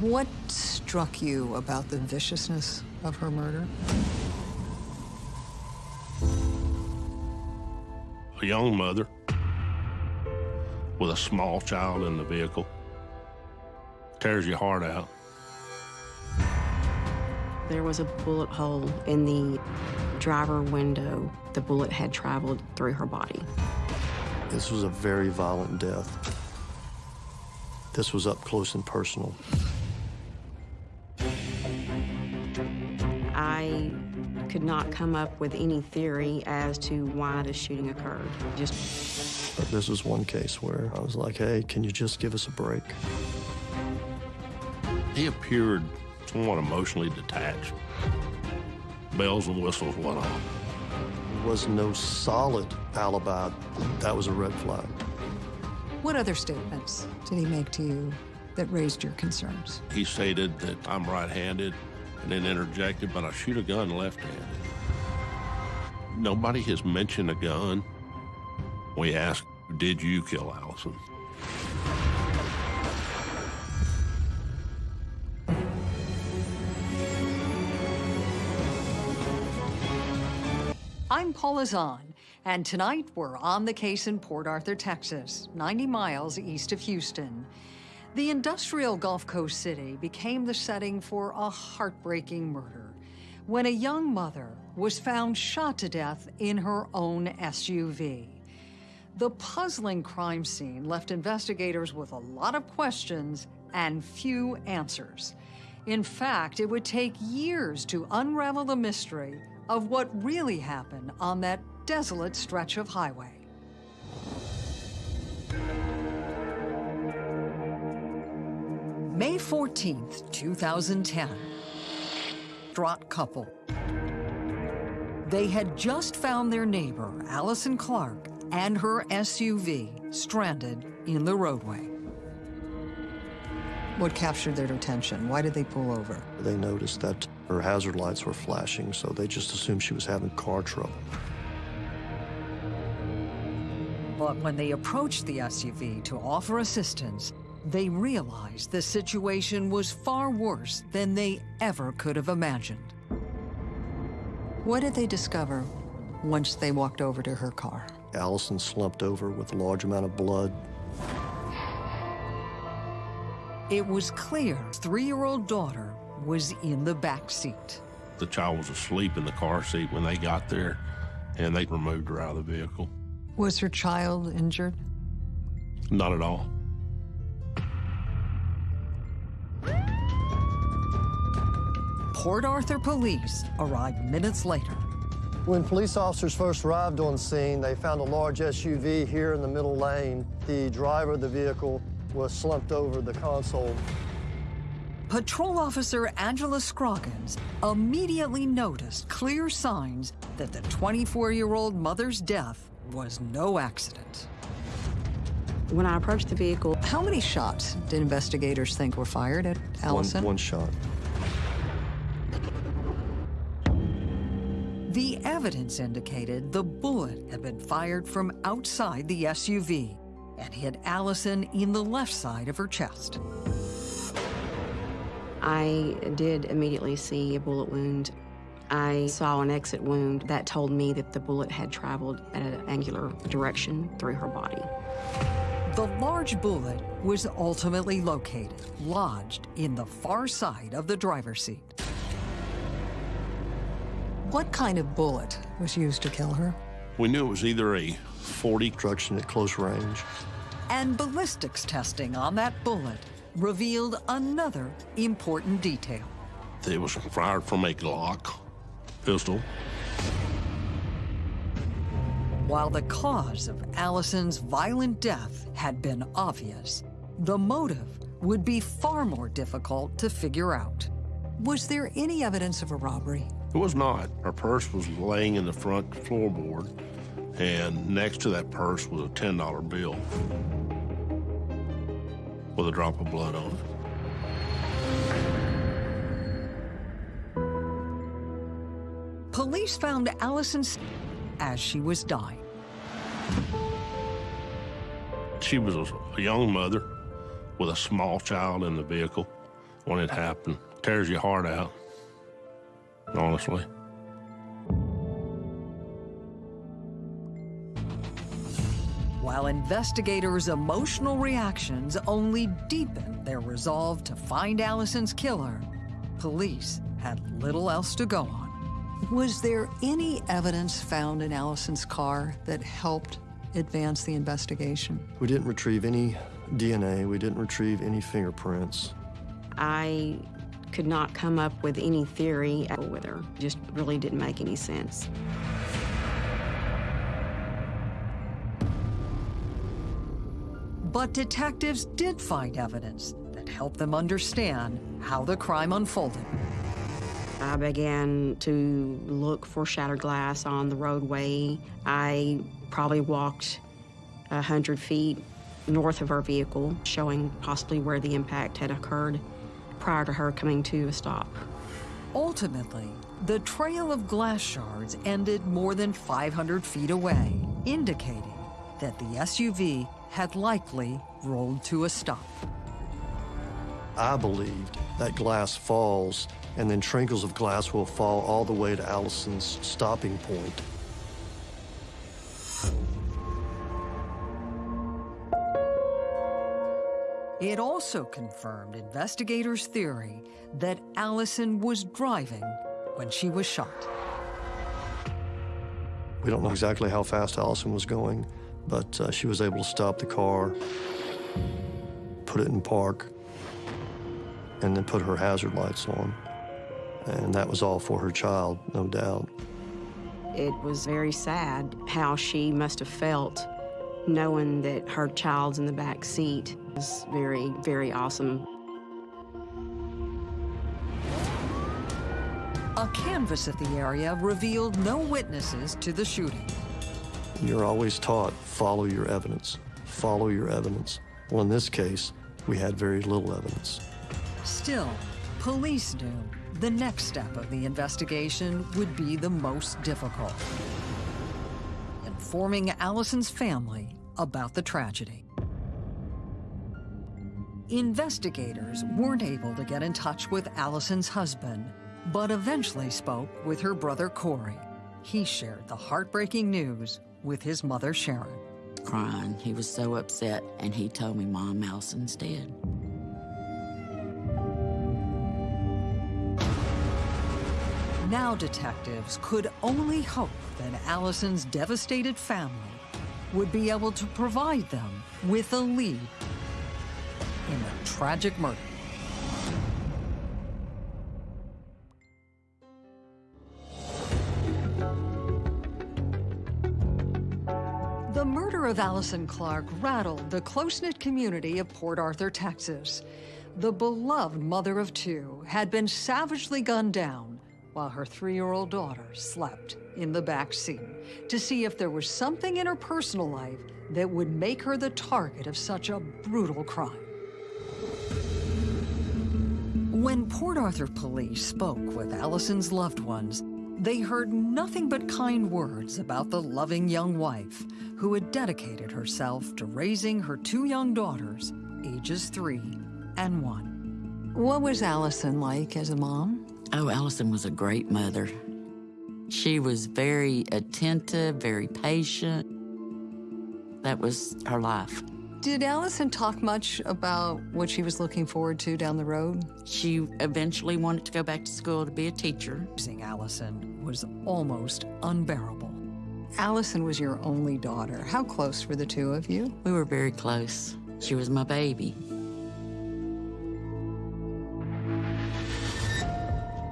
What struck you about the viciousness of her murder? A young mother with a small child in the vehicle tears your heart out. There was a bullet hole in the driver window. The bullet had traveled through her body. This was a very violent death. This was up close and personal. Could not come up with any theory as to why the shooting occurred. Just this was one case where I was like, hey, can you just give us a break? He appeared somewhat emotionally detached. Bells and whistles went off. There was no solid alibi. That was a red flag. What other statements did he make to you that raised your concerns? He stated that I'm right-handed and then interjected, but I shoot a gun left-handed. Nobody has mentioned a gun. We asked, did you kill Allison? I'm Paula Zahn, and tonight we're on the case in Port Arthur, Texas, 90 miles east of Houston. The industrial Gulf Coast city became the setting for a heartbreaking murder when a young mother was found shot to death in her own SUV. The puzzling crime scene left investigators with a lot of questions and few answers. In fact, it would take years to unravel the mystery of what really happened on that desolate stretch of highway. May 14th, 2010. Distraught couple. They had just found their neighbor, Allison Clark, and her SUV stranded in the roadway. What captured their attention? Why did they pull over? They noticed that her hazard lights were flashing, so they just assumed she was having car trouble. But when they approached the SUV to offer assistance, they realized the situation was far worse than they ever could have imagined. What did they discover once they walked over to her car? Allison slumped over with a large amount of blood. It was clear three-year-old daughter was in the back seat. The child was asleep in the car seat when they got there, and they removed her out of the vehicle. Was her child injured? Not at all. Port Arthur police arrived minutes later. When police officers first arrived on scene, they found a large SUV here in the middle lane. The driver of the vehicle was slumped over the console. Patrol officer Angela Scroggins immediately noticed clear signs that the 24-year-old mother's death was no accident. when I approached the vehicle, How many shots did investigators think were fired at Allison? One, one shot. The evidence indicated the bullet had been fired from outside the SUV and hit Allison in the left side of her chest. I did immediately see a bullet wound. I saw an exit wound that told me that the bullet had traveled at an angular direction through her body. The large bullet was ultimately located, lodged in the far side of the driver's seat. What kind of bullet was used to kill her? We knew it was either a 40 Destruction at close range. And ballistics testing on that bullet revealed another important detail. It was fired from a Glock pistol. While the cause of Allison's violent death had been obvious, the motive would be far more difficult to figure out. Was there any evidence of a robbery? It was not. Her purse was laying in the front floorboard, and next to that purse was a $10 bill with a drop of blood on it. Police found Allison as she was dying. She was a, a young mother with a small child in the vehicle when it happened. Tears your heart out, honestly. While investigators' emotional reactions only deepened their resolve to find Allison's killer, police had little else to go on. Was there any evidence found in Allison's car that helped advance the investigation? We didn't retrieve any DNA. We didn't retrieve any fingerprints. I could not come up with any theory with her. Just really didn't make any sense. But detectives did find evidence that helped them understand how the crime unfolded. I began to look for shattered glass on the roadway. I probably walked a hundred feet north of her vehicle, showing possibly where the impact had occurred prior to her coming to a stop. Ultimately, the trail of glass shards ended more than 500 feet away, indicating that the SUV had likely rolled to a stop. I believed that glass falls and then trinkles of glass will fall all the way to Allison's stopping point. It also confirmed investigators' theory that Allison was driving when she was shot. We don't know exactly how fast Allison was going, but uh, she was able to stop the car, put it in park, and then put her hazard lights on. And that was all for her child, no doubt. It was very sad how she must have felt knowing that her child's in the back seat was very, very awesome. A canvas of the area revealed no witnesses to the shooting. You're always taught, follow your evidence, follow your evidence. Well, in this case, we had very little evidence. Still, police knew the next step of the investigation would be the most difficult. Informing Allison's family about the tragedy. Investigators weren't able to get in touch with Allison's husband, but eventually spoke with her brother Corey. He shared the heartbreaking news with his mother Sharon. Crying. He was so upset, and he told me Mom Allison's dead. Now detectives could only hope that Allison's devastated family would be able to provide them with a lead in a tragic murder. The murder of Allison Clark rattled the close-knit community of Port Arthur, Texas. The beloved mother of two had been savagely gunned down while her three-year-old daughter slept in the back seat to see if there was something in her personal life that would make her the target of such a brutal crime. When Port Arthur police spoke with Allison's loved ones, they heard nothing but kind words about the loving young wife who had dedicated herself to raising her two young daughters, ages three and one. What was Allison like as a mom? Oh, Allison was a great mother. She was very attentive, very patient. That was her life. Did Allison talk much about what she was looking forward to down the road? She eventually wanted to go back to school to be a teacher. Losing Allison was almost unbearable. Allison was your only daughter. How close were the two of you? We were very close. She was my baby.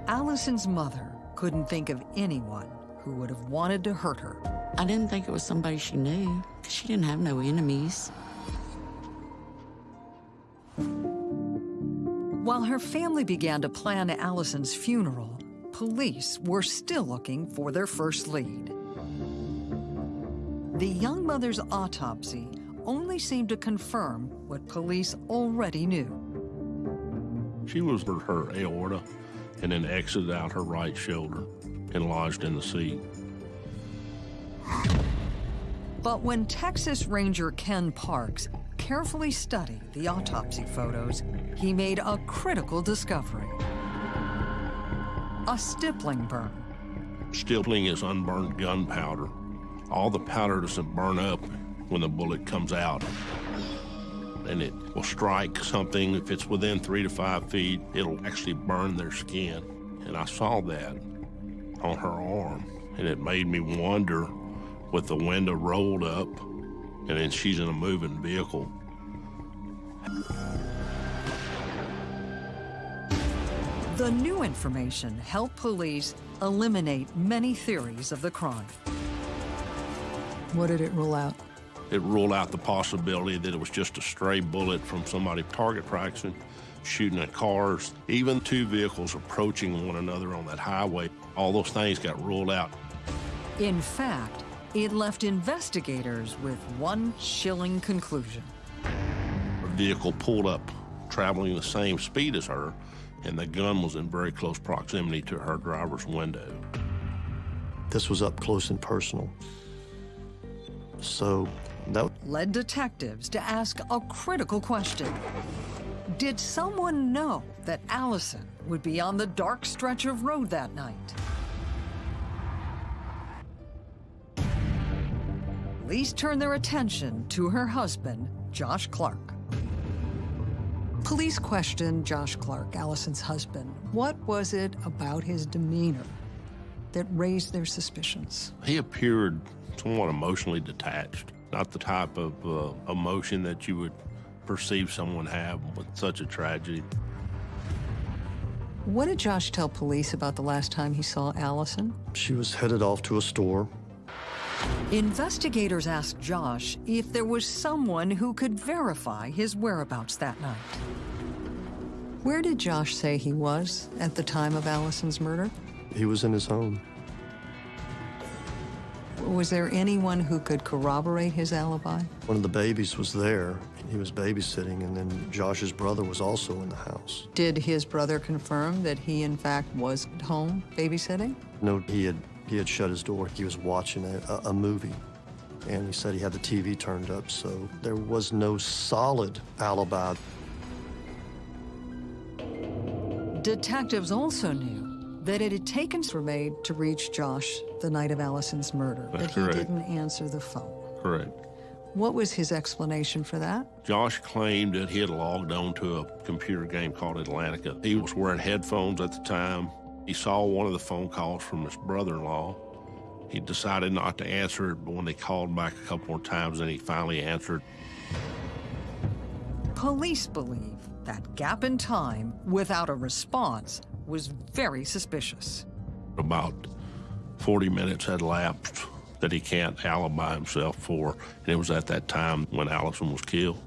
Allison's mother couldn't think of anyone who would have wanted to hurt her. I didn't think it was somebody she knew, she didn't have no enemies. While her family began to plan Allison's funeral, police were still looking for their first lead. The young mother's autopsy only seemed to confirm what police already knew. She was her, her aorta and then exited out her right shoulder and lodged in the seat. But when Texas Ranger Ken Parks carefully studied the autopsy photos, he made a critical discovery. A stippling burn. Stippling is unburned gunpowder. All the powder doesn't burn up when the bullet comes out. And it will strike something. If it's within three to five feet, it'll actually burn their skin. And I saw that on her arm. And it made me wonder with the window rolled up and then she's in a moving vehicle. The new information helped police eliminate many theories of the crime. What did it rule out? It ruled out the possibility that it was just a stray bullet from somebody target practicing, shooting at cars, even two vehicles approaching one another on that highway. All those things got ruled out. In fact, it left investigators with one chilling conclusion. A vehicle pulled up, traveling the same speed as her, and the gun was in very close proximity to her driver's window. This was up close and personal. So that led detectives to ask a critical question. Did someone know that Allison would be on the dark stretch of road that night? Police turned their attention to her husband, Josh Clark. Police questioned Josh Clark, Allison's husband. What was it about his demeanor that raised their suspicions? He appeared somewhat emotionally detached, not the type of uh, emotion that you would perceive someone have with such a tragedy. What did Josh tell police about the last time he saw Allison? she was headed off to a store. Investigators asked Josh if there was someone who could verify his whereabouts that night. Where did Josh say he was at the time of Allison's murder? He was in his home. Was there anyone who could corroborate his alibi? One of the babies was there. He was babysitting, and then Josh's brother was also in the house. Did his brother confirm that he, in fact, was at home babysitting? No, he had he had shut his door. He was watching a, a, a movie, and he said he had the TV turned up, so there was no solid alibi. Detectives also knew that it had taken for made to reach Josh the night of Allison's murder, That's but he correct. didn't answer the phone. Correct. What was his explanation for that? Josh claimed that he had logged on to a computer game called Atlantica. He was wearing headphones at the time. He saw one of the phone calls from his brother-in-law. He decided not to answer it, but when they called back a couple more times, then he finally answered. Police believe that gap in time without a response was very suspicious. About 40 minutes had elapsed that he can't alibi himself for, and it was at that time when Allison was killed.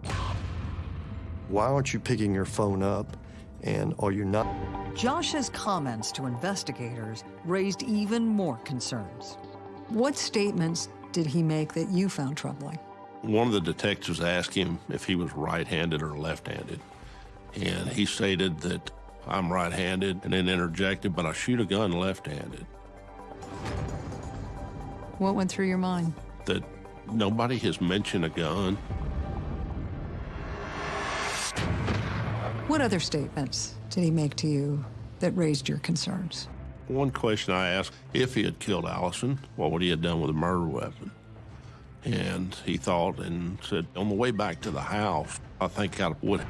Why aren't you picking your phone up, and are you not? Josh's comments to investigators raised even more concerns. What statements did he make that you found troubling? One of the detectives asked him if he was right-handed or left-handed, and he stated that I'm right-handed, and then interjected, but I shoot a gun left-handed. What went through your mind? That nobody has mentioned a gun. What other statements did he make to you that raised your concerns? One question I asked, if he had killed Allison, what would he have done with a murder weapon? And he thought and said, on the way back to the house, I think I would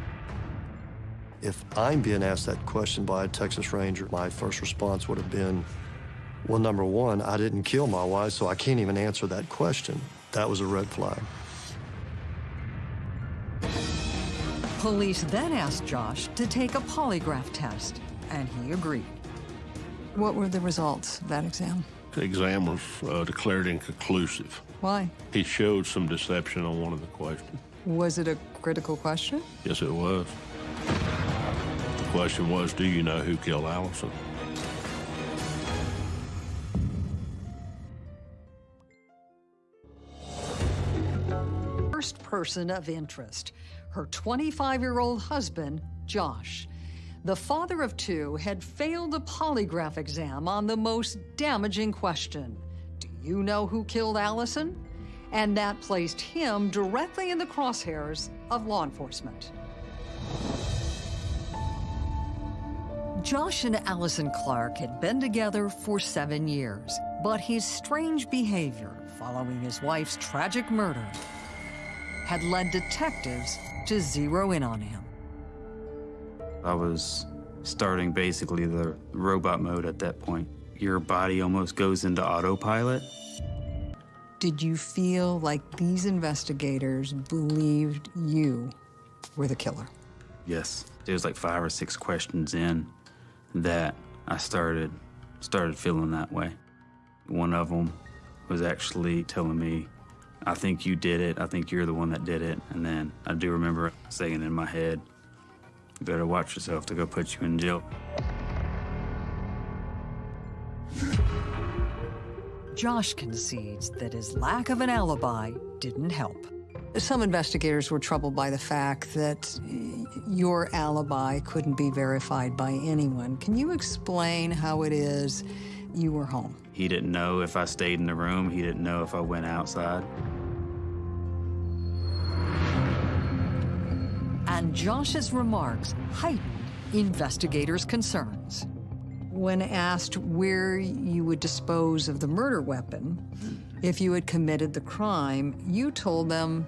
If I'm being asked that question by a Texas Ranger, my first response would have been, well, number one, I didn't kill my wife, so I can't even answer that question. That was a red flag. Police then asked Josh to take a polygraph test, and he agreed. What were the results of that exam? The exam was uh, declared inconclusive. Why? He showed some deception on one of the questions. Was it a critical question? Yes, it was. The question was, do you know who killed Allison? First person of interest, her 25-year-old husband, Josh. The father of two had failed a polygraph exam on the most damaging question. Do you know who killed Allison? and that placed him directly in the crosshairs of law enforcement. Josh and Allison Clark had been together for seven years, but his strange behavior following his wife's tragic murder had led detectives to zero in on him. I was starting basically the robot mode at that point. Your body almost goes into autopilot. Did you feel like these investigators believed you were the killer? Yes. There's like five or six questions in that I started started feeling that way. One of them was actually telling me, I think you did it. I think you're the one that did it. And then I do remember saying in my head, you better watch yourself to go put you in jail. Josh concedes that his lack of an alibi didn't help. Some investigators were troubled by the fact that your alibi couldn't be verified by anyone. Can you explain how it is you were home? He didn't know if I stayed in the room. He didn't know if I went outside. And Josh's remarks heightened investigators' concerns. When asked where you would dispose of the murder weapon, if you had committed the crime, you told them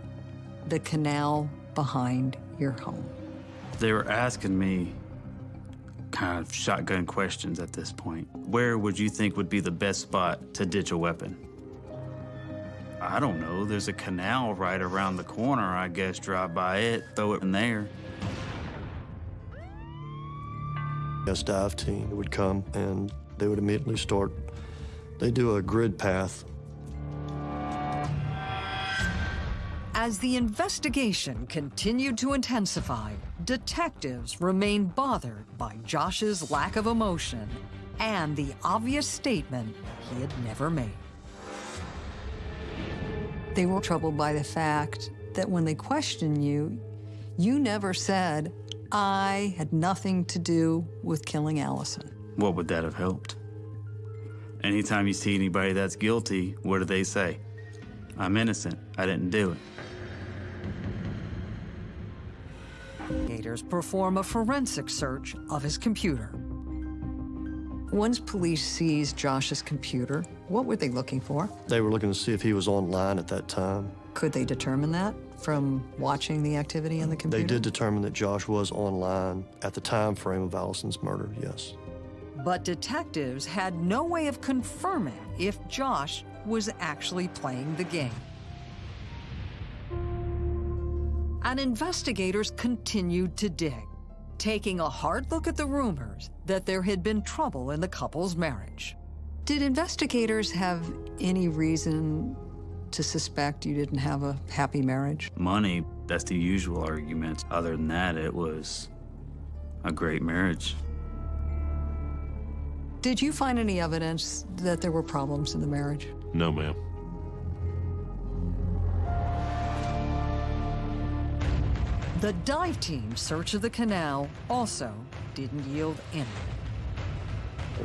the canal behind your home. They were asking me kind of shotgun questions at this point. Where would you think would be the best spot to ditch a weapon? I don't know. There's a canal right around the corner. I guess drive by it, throw it in there. A dive team would come and they would immediately start. They do a grid path As the investigation continued to intensify, detectives remained bothered by Josh's lack of emotion and the obvious statement he had never made. They were troubled by the fact that when they questioned you, you never said, I had nothing to do with killing Allison. What would that have helped? Anytime you see anybody that's guilty, what do they say? I'm innocent. I didn't do it. Investigators perform a forensic search of his computer. Once police seized Josh's computer, what were they looking for? They were looking to see if he was online at that time. Could they determine that from watching the activity in the computer? They did determine that Josh was online at the time frame of Allison's murder, yes. But detectives had no way of confirming if Josh was actually playing the game. And investigators continued to dig, taking a hard look at the rumors that there had been trouble in the couple's marriage. Did investigators have any reason to suspect you didn't have a happy marriage? Money, that's the usual argument. Other than that, it was a great marriage. Did you find any evidence that there were problems in the marriage? No, ma'am. The dive team's search of the canal also didn't yield anything.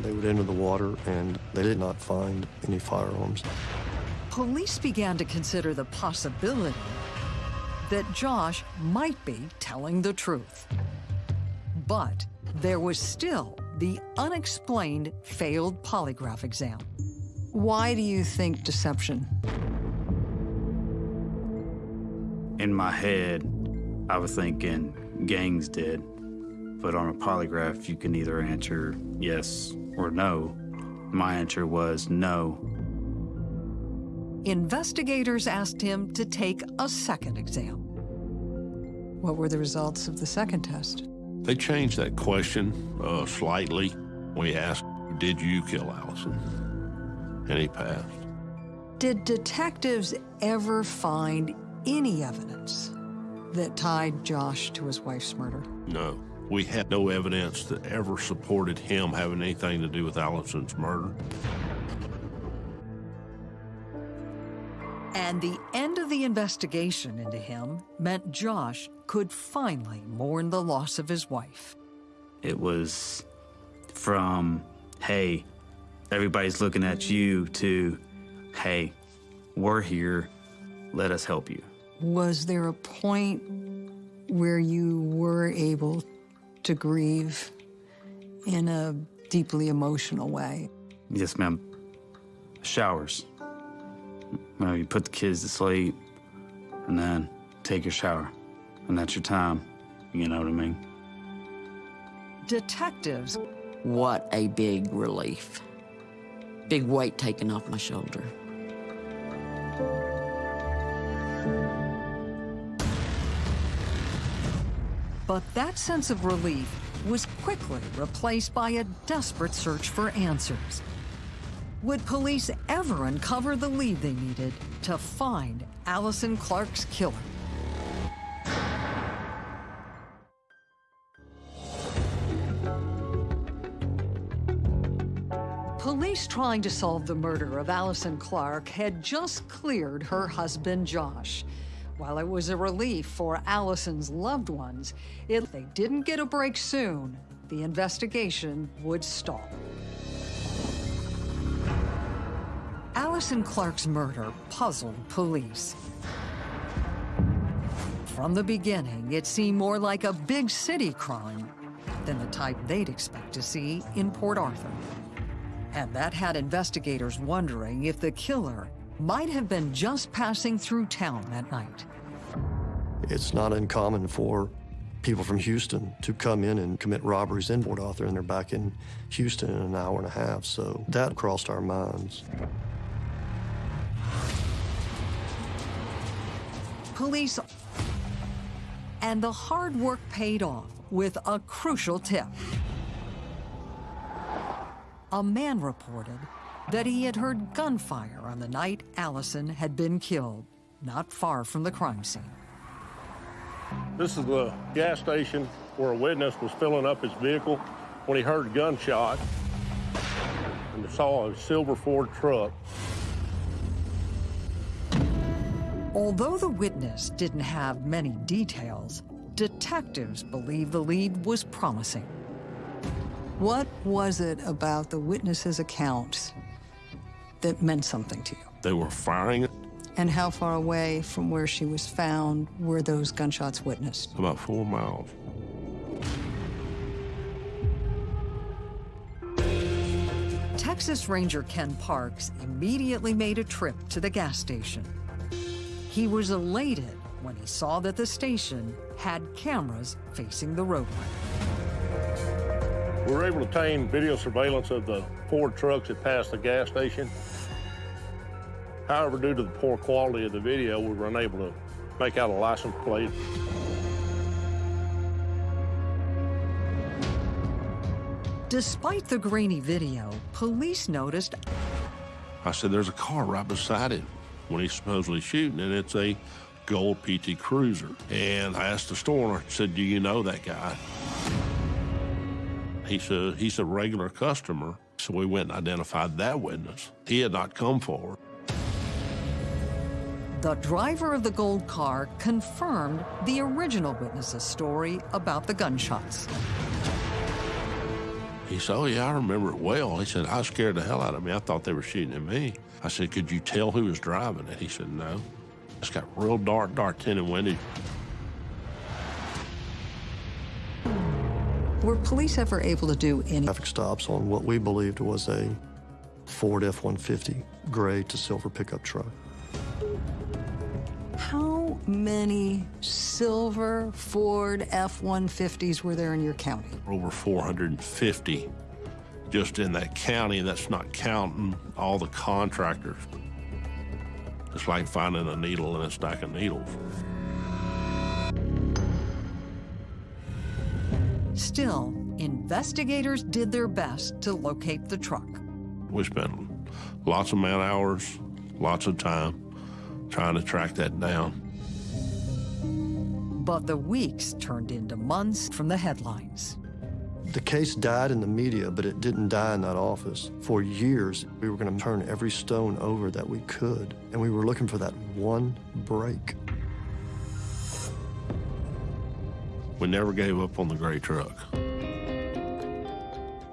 They would enter the water and they did not find any firearms. Police began to consider the possibility that Josh might be telling the truth. But there was still the unexplained failed polygraph exam. Why do you think deception? In my head, I was thinking gangs did, but on a polygraph, you can either answer yes or no. My answer was no. Investigators asked him to take a second exam. What were the results of the second test? They changed that question uh, slightly. We asked, Did you kill Allison? And he passed. Did detectives ever find any evidence that tied Josh to his wife's murder? No. We had no evidence that ever supported him having anything to do with Allison's murder. And the end of the investigation into him meant Josh could finally mourn the loss of his wife. It was from, hey, everybody's looking at you, to, hey, we're here, let us help you. Was there a point where you were able to grieve in a deeply emotional way? Yes, ma'am. Showers. You, know, you put the kids to sleep and then take your shower. And that's your time. You know what I mean? Detectives What a big relief. Big weight taken off my shoulder. But that sense of relief was quickly replaced by a desperate search for answers. Would police ever uncover the lead they needed to find Allison Clark's killer? Police trying to solve the murder of Allison Clark had just cleared her husband, Josh. While it was a relief for Allison's loved ones, if they didn't get a break soon, the investigation would stall. Allison Clark's murder puzzled police. From the beginning, it seemed more like a big city crime than the type they'd expect to see in Port Arthur. And that had investigators wondering if the killer might have been just passing through town that night. It's not uncommon for people from Houston to come in and commit robberies in Port Arthur, and they're back in Houston in an hour and a half. So that crossed our minds. Police and the hard work paid off with a crucial tip. A man reported that he had heard gunfire on the night Allison had been killed, not far from the crime scene. This is the gas station where a witness was filling up his vehicle when he heard a gunshot and saw a silver Ford truck. Although the witness didn't have many details, detectives believe the lead was promising. What was it about the witness's account that meant something to you? They were firing And how far away from where she was found were those gunshots witnessed? about four miles. Texas Ranger Ken Parks immediately made a trip to the gas station. He was elated when he saw that the station had cameras facing the roadway. We were able to obtain video surveillance of the four trucks that passed the gas station. However, due to the poor quality of the video, we were unable to make out a license plate. Despite the grainy video, police noticed I said, there's a car right beside it when he's supposedly shooting, and it's a gold PT Cruiser. And I asked the store owner, I said, do you know that guy? He said, he's a regular customer. So we went and identified that witness. He had not come forward. the driver of the gold car confirmed the original witness's story about the gunshots. He said, oh, yeah, I remember it well. He said, I scared the hell out of me. I thought they were shooting at me. I said, could you tell who was driving it? He said, no. It's got real dark, dark tinted windows. Were police ever able to do any Traffic stops on what we believed was a Ford F-150 gray to silver pickup truck. How many silver Ford F-150s were there in your county? over 450 just in that county. That's not counting all the contractors. It's like finding a needle in a stack of needles. Still, investigators did their best to locate the truck. We spent lots of man hours, lots of time trying to track that down. But the weeks turned into months from the headlines. The case died in the media, but it didn't die in that office. For years, we were going to turn every stone over that we could, and we were looking for that one break. We never gave up on the gray truck.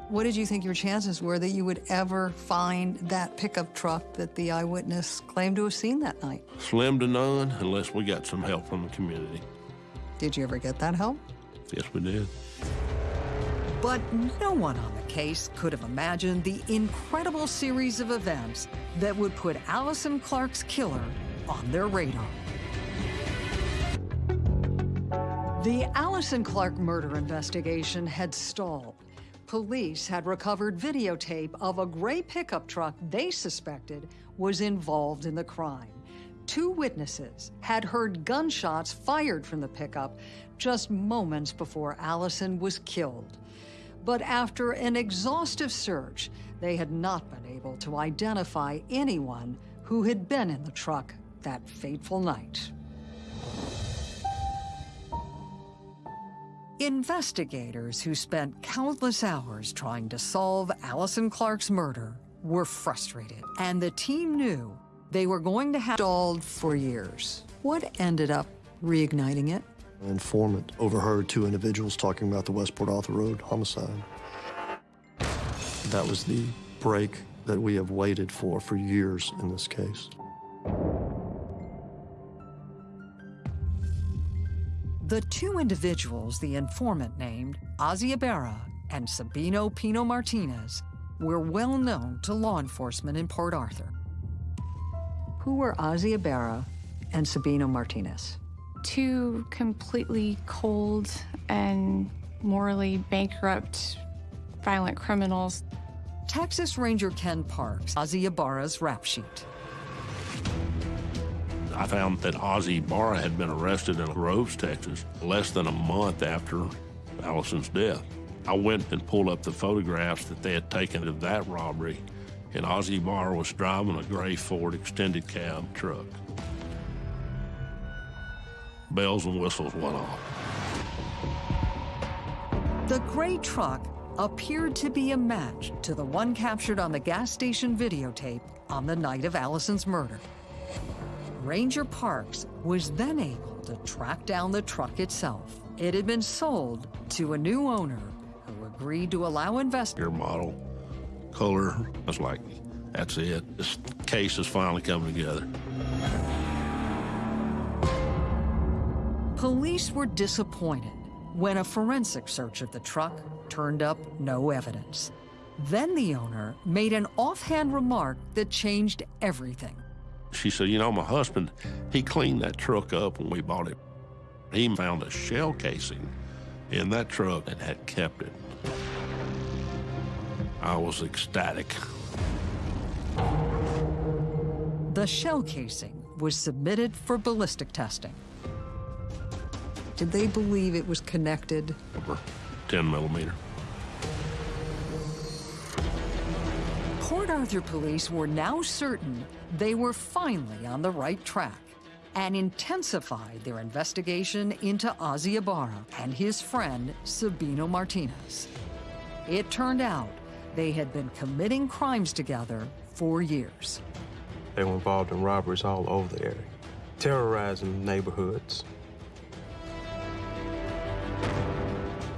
What did you think your chances were that you would ever find that pickup truck that the eyewitness claimed to have seen that night? Slim to none unless we got some help from the community. Did you ever get that help? Yes, we did. But no one on the case could have imagined the incredible series of events that would put Allison Clark's killer on their radar. The Allison Clark murder investigation had stalled. Police had recovered videotape of a gray pickup truck they suspected was involved in the crime. Two witnesses had heard gunshots fired from the pickup just moments before Allison was killed. But after an exhaustive search, they had not been able to identify anyone who had been in the truck that fateful night. Investigators who spent countless hours trying to solve Allison Clark's murder were frustrated, and the team knew they were going to have stalled for years. What ended up reigniting it? An informant overheard two individuals talking about the West Port Arthur Road homicide. That was the break that we have waited for for years in this case. The two individuals the informant named, Ibarra and Sabino Pino Martinez, were well known to law enforcement in Port Arthur. Who were Ibarra and Sabino Martinez? Two completely cold and morally bankrupt violent criminals. Texas Ranger Ken Parks, Ibarra's rap sheet. I found that Ozzy Ibarra had been arrested in Groves, Texas, less than a month after Allison's death. I went and pulled up the photographs that they had taken of that robbery, and Ozzy Ibarra was driving a gray Ford extended cab truck. Bells and whistles went off. The gray truck appeared to be a match to the one captured on the gas station videotape on the night of Allison's murder. Ranger Parks was then able to track down the truck itself. It had been sold to a new owner who agreed to allow investigators. Your model, color, I was like, that's it. This case is finally coming together. Police were disappointed when a forensic search of the truck turned up no evidence. Then the owner made an offhand remark that changed everything. She said, you know, my husband, he cleaned that truck up when we bought it. He found a shell casing in that truck and had kept it. I was ecstatic. The shell casing was submitted for ballistic testing. Did they believe it was connected? Over 10 millimeter. Port Arthur police were now certain they were finally on the right track and intensified their investigation into Ozzy Ibarra and his friend Sabino Martinez. It turned out they had been committing crimes together for years. They were involved in robberies all over the area, terrorizing neighborhoods.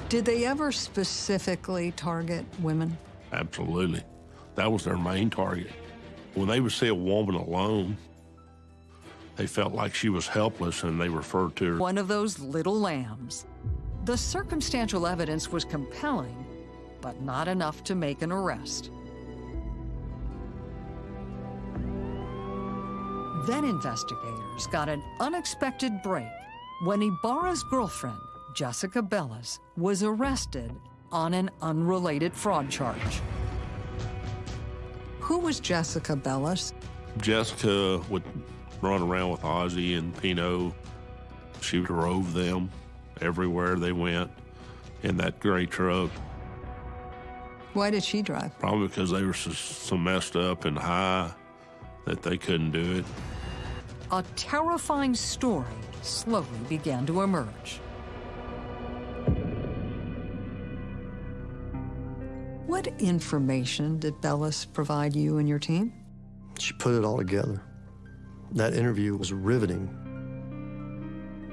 Did they ever specifically target women? Absolutely. That was their main target. When they would see a woman alone, they felt like she was helpless and they referred to her. One of those little lambs. The circumstantial evidence was compelling, but not enough to make an arrest. Then investigators got an unexpected break when Ibarra's girlfriend, Jessica Bellis, was arrested on an unrelated fraud charge. Who was Jessica Bellis? Jessica would run around with Ozzy and Pino. She drove them everywhere they went in that gray truck. Why did she drive? Probably because they were so, so messed up and high that they couldn't do it. A terrifying story slowly began to emerge. What information did Bellis provide you and your team? She put it all together. That interview was riveting.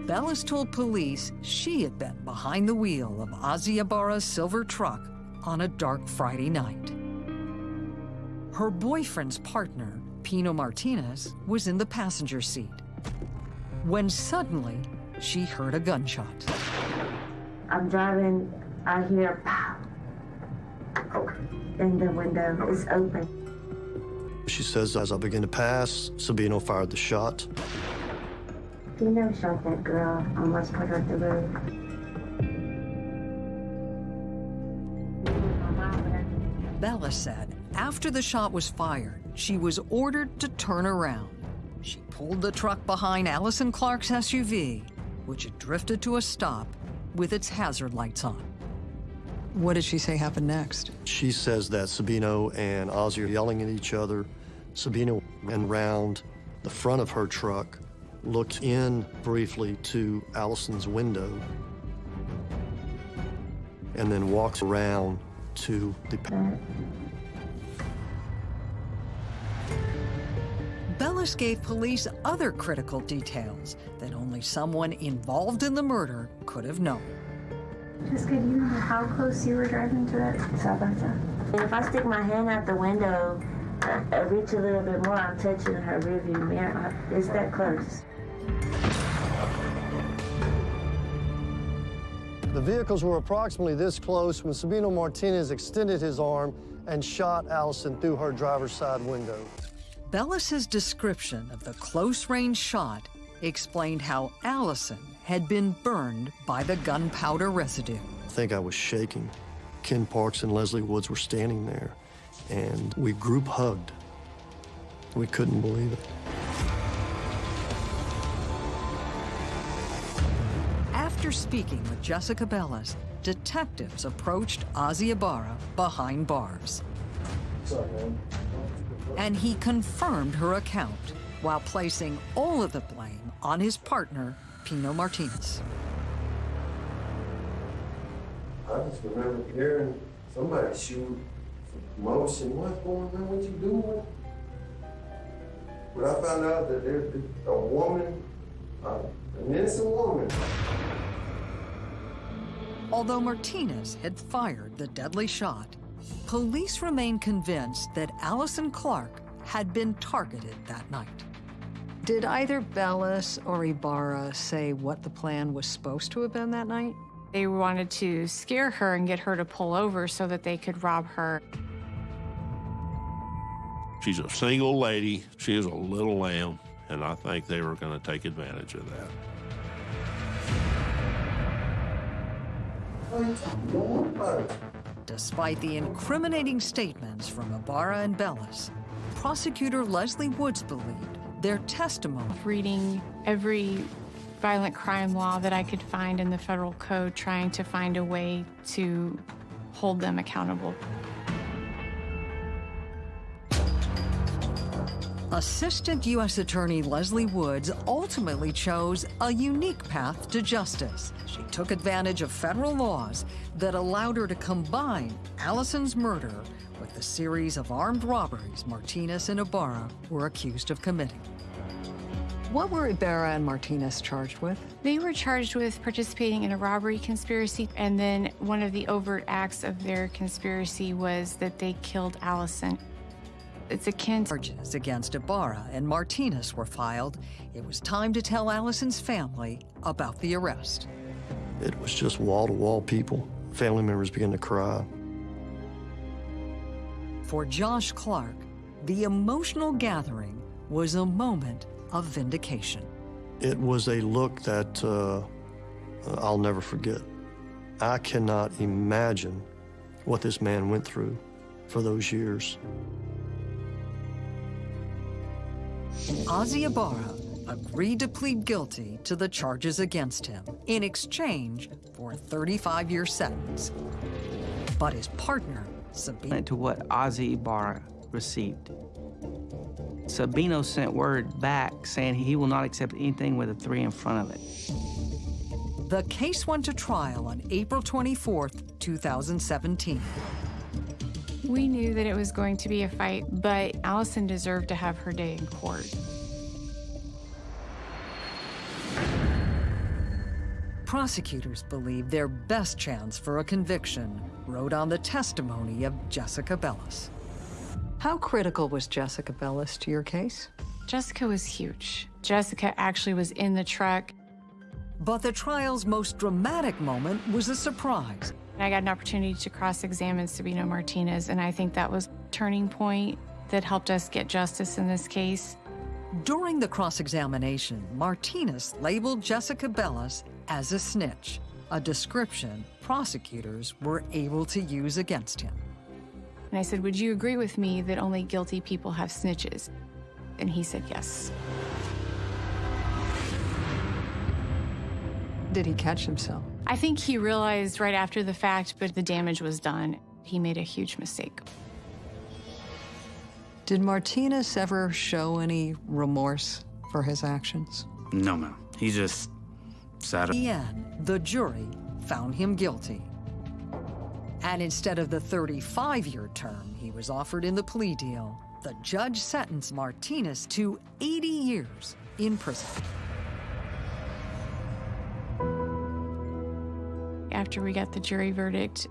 Bellis told police she had been behind the wheel of Ozzy Ibarra's silver truck on a dark Friday night. Her boyfriend's partner, Pino Martinez, was in the passenger seat. When suddenly, she heard a gunshot. I'm driving, I hear pow. And the window is open. She says, as I begin to pass, Sabino fired the shot. Pino shot that girl, almost put her through the roof. Bellis said after the shot was fired, she was ordered to turn around. She pulled the truck behind Allison Clark's SUV, which had drifted to a stop with its hazard lights on. What did she say happened next? She says that Sabino and Ozzy are yelling at each other. Sabino ran round the front of her truck, looked in briefly to Allison's window, and then walks around to the. Bellis gave police other critical details that only someone involved in the murder could have known. Just could you know how close you were driving to that side by side? If I stick my hand out the window, I, I reach a little bit more, I'm touching her rearview mirror. It's that close. The vehicles were approximately this close when Sabino Martinez extended his arm and shot Allison through her driver's side window. Bellis's description of the close-range shot explained how Allison had been burned by the gunpowder residue. I think I was shaking. Ken Parks and Leslie Woods were standing there, and we group hugged. We couldn't believe it. After speaking with Jessica Bellis, detectives approached Ozzy Ibarra behind bars. And he confirmed her account while placing all of the blame on his partner, Pino Martinez. I just remember hearing somebody shoot motion. What's going on? What you doing? But I found out that there's a woman, uh, an innocent woman. Although Martinez had fired the deadly shot, police remain convinced that Allison Clark had been targeted that night. Did either Bellis or Ibarra say what the plan was supposed to have been that night? They wanted to scare her and get her to pull over so that they could rob her. She's a single lady. She is a little lamb, and I think they were going to take advantage of that. Despite the incriminating statements from Ibarra and Bellis, prosecutor Leslie Woods believed their testimony. Reading every violent crime law that I could find in the federal code, trying to find a way to hold them accountable. Assistant U.S. Attorney Leslie Woods ultimately chose a unique path to justice. She took advantage of federal laws that allowed her to combine Allison's murder with the series of armed robberies Martinez and Ibarra were accused of committing. What were Ibarra and Martinez charged with? They were charged with participating in a robbery conspiracy, and then one of the overt acts of their conspiracy was that they killed Allison. It's akin to charges against Ibarra and Martinez were filed. It was time to tell Allison's family about the arrest. It was just wall-to-wall people. Family members began to cry. For Josh Clark, the emotional gathering was a moment of vindication. It was a look that uh, I'll never forget. I cannot imagine what this man went through for those years. Ozzy Ibarra agreed to plead guilty to the charges against him in exchange for a 35-year sentence. But his partner, Sabino... To what Ozzy Ibarra received. Sabino sent word back saying he will not accept anything with a three in front of it. The case went to trial on April 24th, 2017. We knew that it was going to be a fight, but Allison deserved to have her day in court. Prosecutors believe their best chance for a conviction wrote on the testimony of Jessica Bellis. How critical was Jessica Bellis to your case? Jessica was huge. Jessica actually was in the truck. But the trial's most dramatic moment was a surprise. I got an opportunity to cross-examine Sabino Martinez, and I think that was a turning point that helped us get justice in this case. During the cross-examination, Martinez labeled Jessica Bellis as a snitch, a description prosecutors were able to use against him. And I said, would you agree with me that only guilty people have snitches? And he said yes. Did he catch himself? I think he realized right after the fact, but the damage was done. He made a huge mistake. Did Martinez ever show any remorse for his actions? No, ma'am. He just sat. In the end, the jury found him guilty. And instead of the 35-year term he was offered in the plea deal, the judge sentenced Martinez to 80 years in prison. After we got the jury verdict,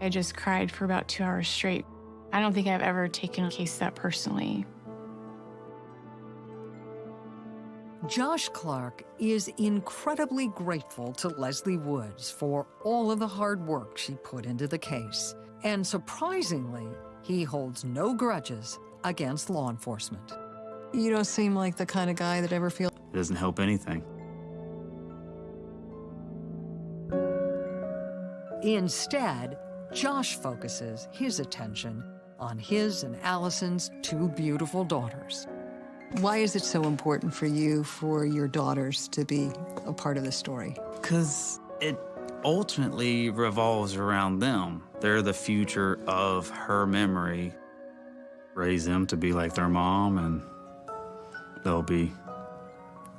I just cried for about two hours straight. I don't think I've ever taken a case that personally. Josh Clark is incredibly grateful to Leslie Woods for all of the hard work she put into the case. And surprisingly, he holds no grudges against law enforcement. You don't seem like the kind of guy that ever feels... It doesn't help anything. Instead, Josh focuses his attention on his and Allison's two beautiful daughters. Why is it so important for you for your daughters to be a part of the story? Because it ultimately revolves around them. They're the future of her memory. Raise them to be like their mom, and they'll be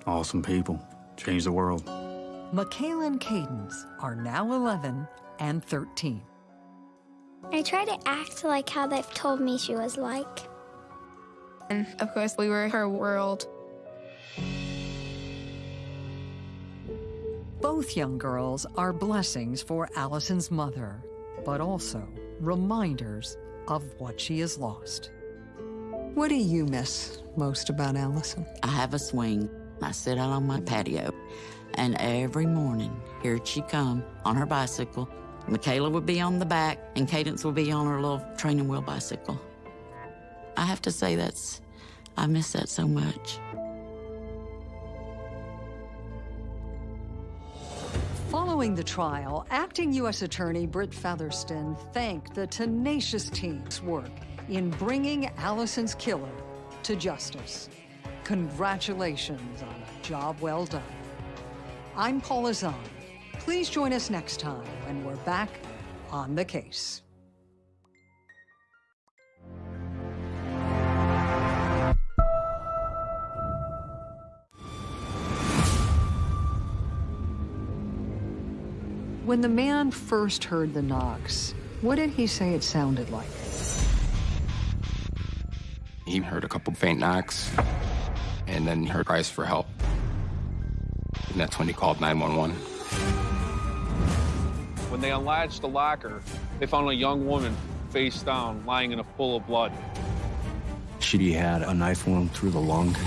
awesome people. Change the world. Michaela and Cadence are now 11 and 13. I try to act like how they've told me she was like. And of course, we were her world. Both young girls are blessings for Allison's mother, but also reminders of what she has lost. What do you miss most about Allison? I have a swing. I sit out on my patio, and every morning, here she come on her bicycle. Michaela would be on the back, and Cadence would be on her little training wheel bicycle. I have to say that's, I miss that so much. Following the trial, acting U.S. Attorney Brit Featherston thanked the tenacious team's work in bringing Allison's killer to justice. Congratulations on a job well done. I'm Paula Zahn. Please join us next time when we're back on the case. When the man first heard the knocks, what did he say it sounded like? He heard a couple faint knocks, and then he heard cries for help. And that's when he called 911. When they unlatched the locker, they found a young woman face down, lying in a pool of blood. She had a knife wound through the lung.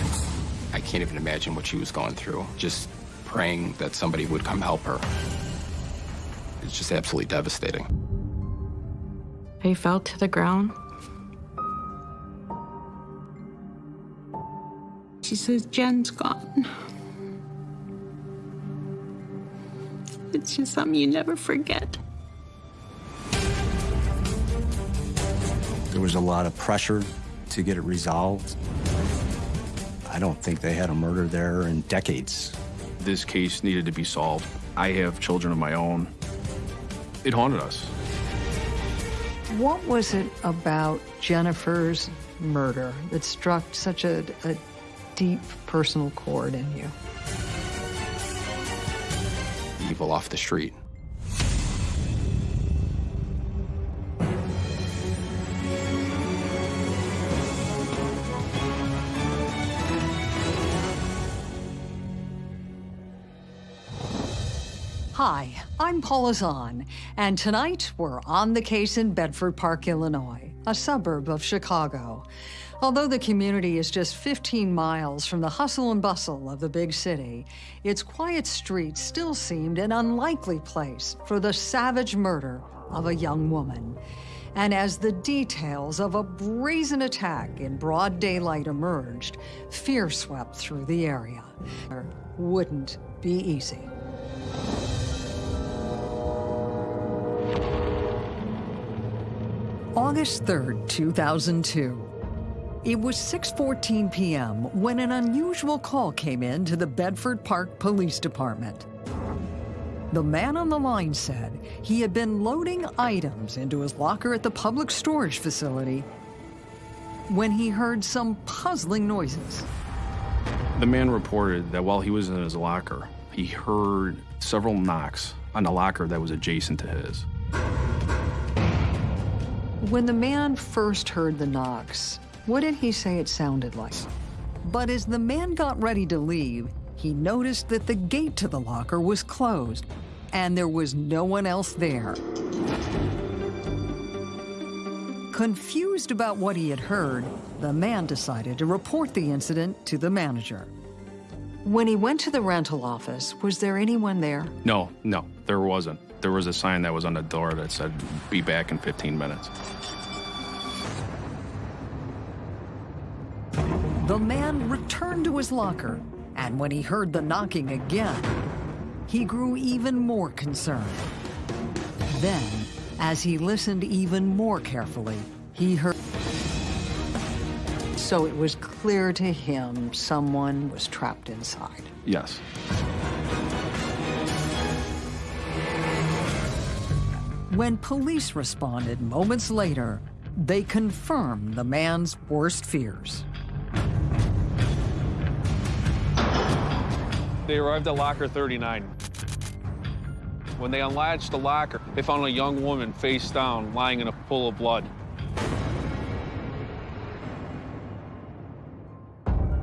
I can't even imagine what she was going through. Just praying that somebody would come help her. It's just absolutely devastating. He fell to the ground. She says, Jen's gone. It's just something you never forget. There was a lot of pressure to get it resolved. I don't think they had a murder there in decades. This case needed to be solved. I have children of my own. It haunted us. What was it about Jennifer's murder that struck such a, a deep personal chord in you? Evil off the street. I'm Paula Zahn, and tonight we're on the case in Bedford Park, Illinois, a suburb of Chicago. Although the community is just 15 miles from the hustle and bustle of the big city, its quiet streets still seemed an unlikely place for the savage murder of a young woman. And as the details of a brazen attack in broad daylight emerged, fear swept through the area. It wouldn't be easy. August 3rd, 2002. It was 6:14 p.m. when an unusual call came in to the Bedford Park Police Department. The man on the line said he had been loading items into his locker at the public storage facility when he heard some puzzling noises. The man reported that while he was in his locker, he heard several knocks on the locker that was adjacent to his. When the man first heard the knocks, what did he say it sounded like? But as the man got ready to leave, he noticed that the gate to the locker was closed and there was no one else there. Confused about what he had heard, the man decided to report the incident to the manager. When he went to the rental office, was there anyone there? No, no, there wasn't. There was a sign that was on the door that said, be back in 15 minutes. The man returned to his locker, and when he heard the knocking again, he grew even more concerned. Then, as he listened even more carefully, he heard. So it was clear to him someone was trapped inside. Yes. When police responded moments later, they confirmed the man's worst fears. They arrived at locker 39. When they unlatched the locker, they found a young woman face down, lying in a pool of blood.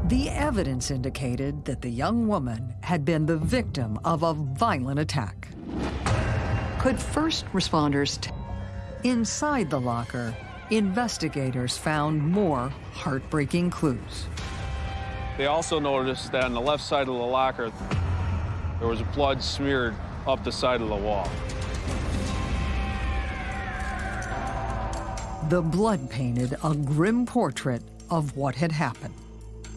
The evidence indicated that the young woman had been the victim of a violent attack. Could first responders t- inside the locker, investigators found more heartbreaking clues. They also noticed that on the left side of the locker, there was blood smeared up the side of the wall. The blood painted a grim portrait of what had happened.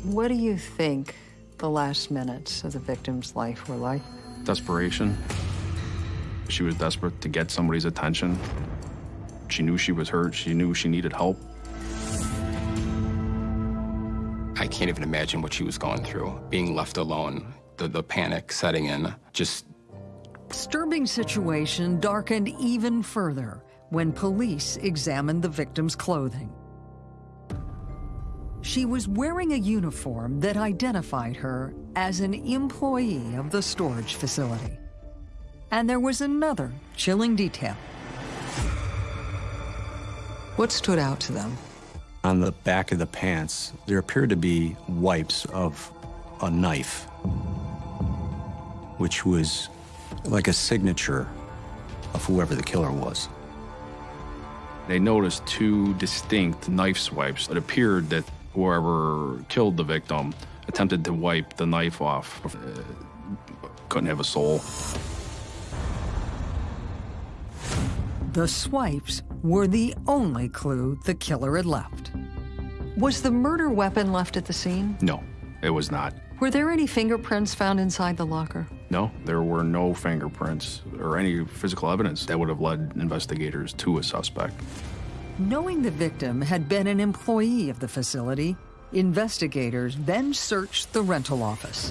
What do you think the last minutes of the victim's life were like? Desperation. She was desperate to get somebody's attention. She knew she was hurt. She knew she needed help. I can't even imagine what she was going through. Being left alone, the, the panic setting in, just Disturbing situation darkened even further when police examined the victim's clothing. She was wearing a uniform that identified her as an employee of the storage facility. And there was another chilling detail. What stood out to them? On the back of the pants, there appeared to be wipes of a knife, which was like a signature of whoever the killer was. They noticed two distinct knife swipes. It appeared that whoever killed the victim attempted to wipe the knife off. Uh, couldn't have a soul. The swipes were the only clue the killer had left. Was the murder weapon left at the scene? No, it was not. Were there any fingerprints found inside the locker? No, there were no fingerprints or any physical evidence that would have led investigators to a suspect. Knowing the victim had been an employee of the facility, investigators then searched the rental office.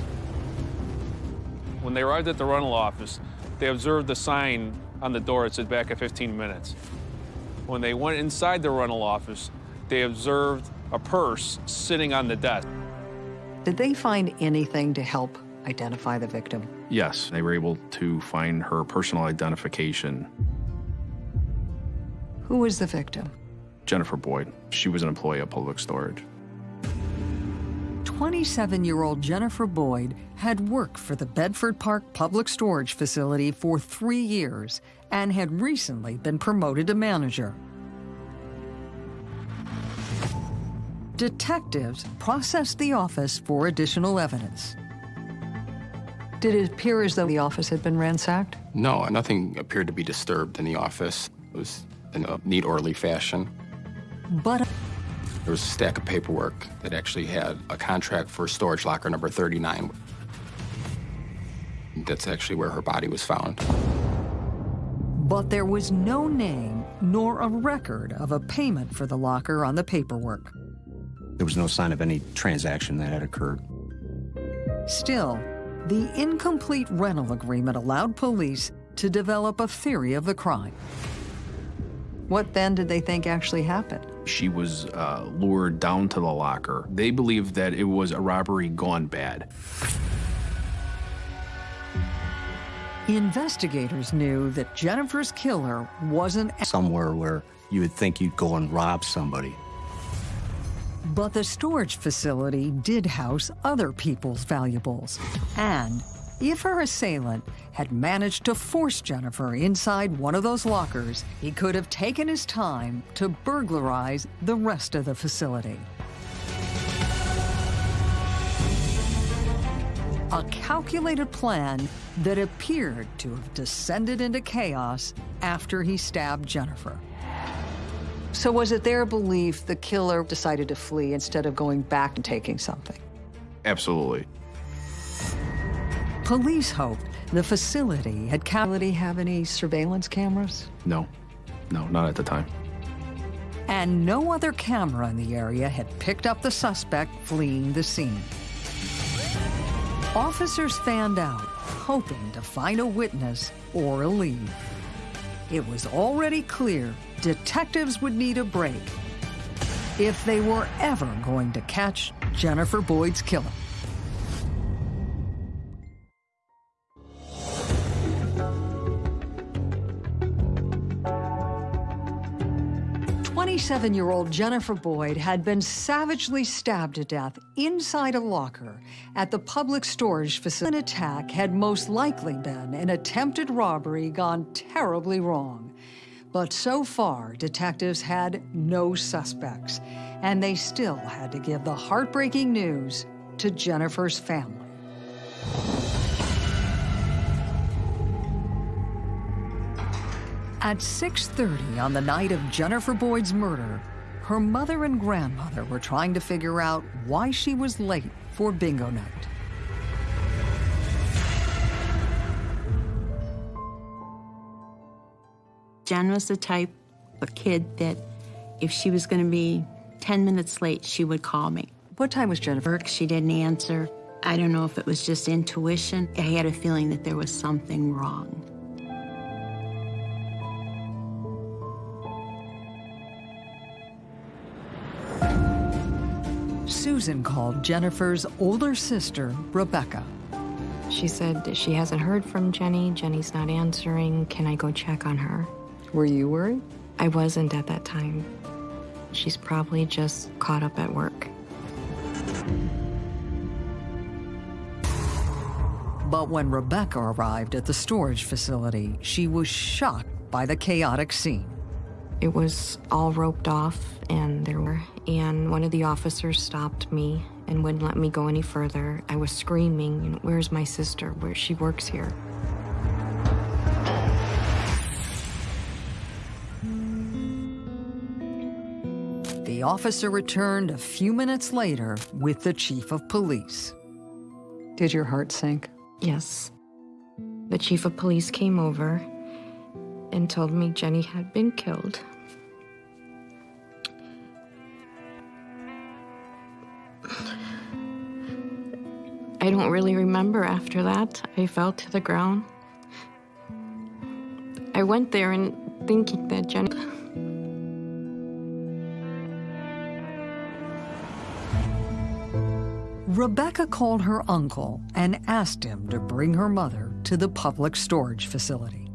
When they arrived at the rental office, they observed the sign on the door it said back at 15 minutes. When they went inside the rental office, they observed a purse sitting on the desk. Did they find anything to help identify the victim? Yes, they were able to find her personal identification. Who was the victim? Jennifer Boyd. She was an employee of Public Storage. 27-year-old Jennifer Boyd had worked for the Bedford Park Public Storage Facility for three years and had recently been promoted to manager. Detectives processed the office for additional evidence. Did it appear as though the office had been ransacked? No, nothing appeared to be disturbed in the office. It was in a neat, orderly fashion. But There was a stack of paperwork that actually had a contract for storage locker number 39. That's actually where her body was found. But there was no name nor a record of a payment for the locker on the paperwork. There was no sign of any transaction that had occurred. Still, the incomplete rental agreement allowed police to develop a theory of the crime. What then did they think actually happened? She was uh, lured down to the locker. They believed that it was a robbery gone bad. Investigators knew that Jennifer's killer wasn't Somewhere where you would think you'd go and rob somebody. But the storage facility did house other people's valuables. And if her assailant had managed to force Jennifer inside one of those lockers, he could have taken his time to burglarize the rest of the facility. A calculated plan that appeared to have descended into chaos after he stabbed Jennifer. So was it their belief the killer decided to flee instead of going back and taking something? Absolutely. Police hoped the facility had facility have any surveillance cameras? No, no, not at the time. And no other camera in the area had picked up the suspect fleeing the scene. Officers fanned out, hoping to find a witness or a lead. It was already clear detectives would need a break if they were ever going to catch Jennifer Boyd's killer. Twenty-seven-year-old Jennifer Boyd had been savagely stabbed to death inside a locker at the public storage facility. An attack had most likely been an attempted robbery gone terribly wrong. But so far, detectives had no suspects, and they still had to give the heartbreaking news to Jennifer's family. At 6.30 on the night of Jennifer Boyd's murder, her mother and grandmother were trying to figure out why she was late for bingo night. Jen was the type of kid that if she was going to be 10 minutes late, she would call me. What time was Jennifer? She didn't answer. I don't know if it was just intuition. I had a feeling that there was something wrong. Susan called Jennifer's older sister, Rebecca. She said she hasn't heard from Jenny. Jenny's not answering. Can I go check on her? Were you worried? I wasn't at that time. She's probably just caught up at work. But when Rebecca arrived at the storage facility, she was shocked by the chaotic scene. It was all roped off, and there were, and one of the officers stopped me and wouldn't let me go any further. I was screaming, "Where's my sister? Where she works here?" The officer returned a few minutes later with the chief of police. Did your heart sink? Yes. The chief of police came over and told me Jenny had been killed. I don't really remember after that. I fell to the ground. I went there and thinking that Jenny. Rebecca called her uncle and asked him to bring her mother to the public storage facility.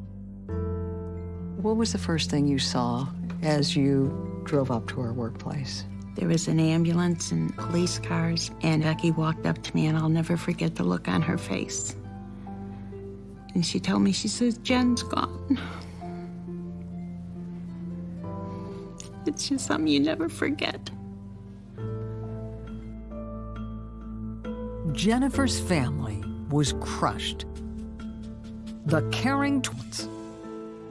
What was the first thing you saw as you drove up to her workplace? There was an ambulance and police cars, and Becky walked up to me, and I'll never forget the look on her face. And she told me, she says, Jen's gone. It's just something you never forget. Jennifer's family was crushed. The caring twins.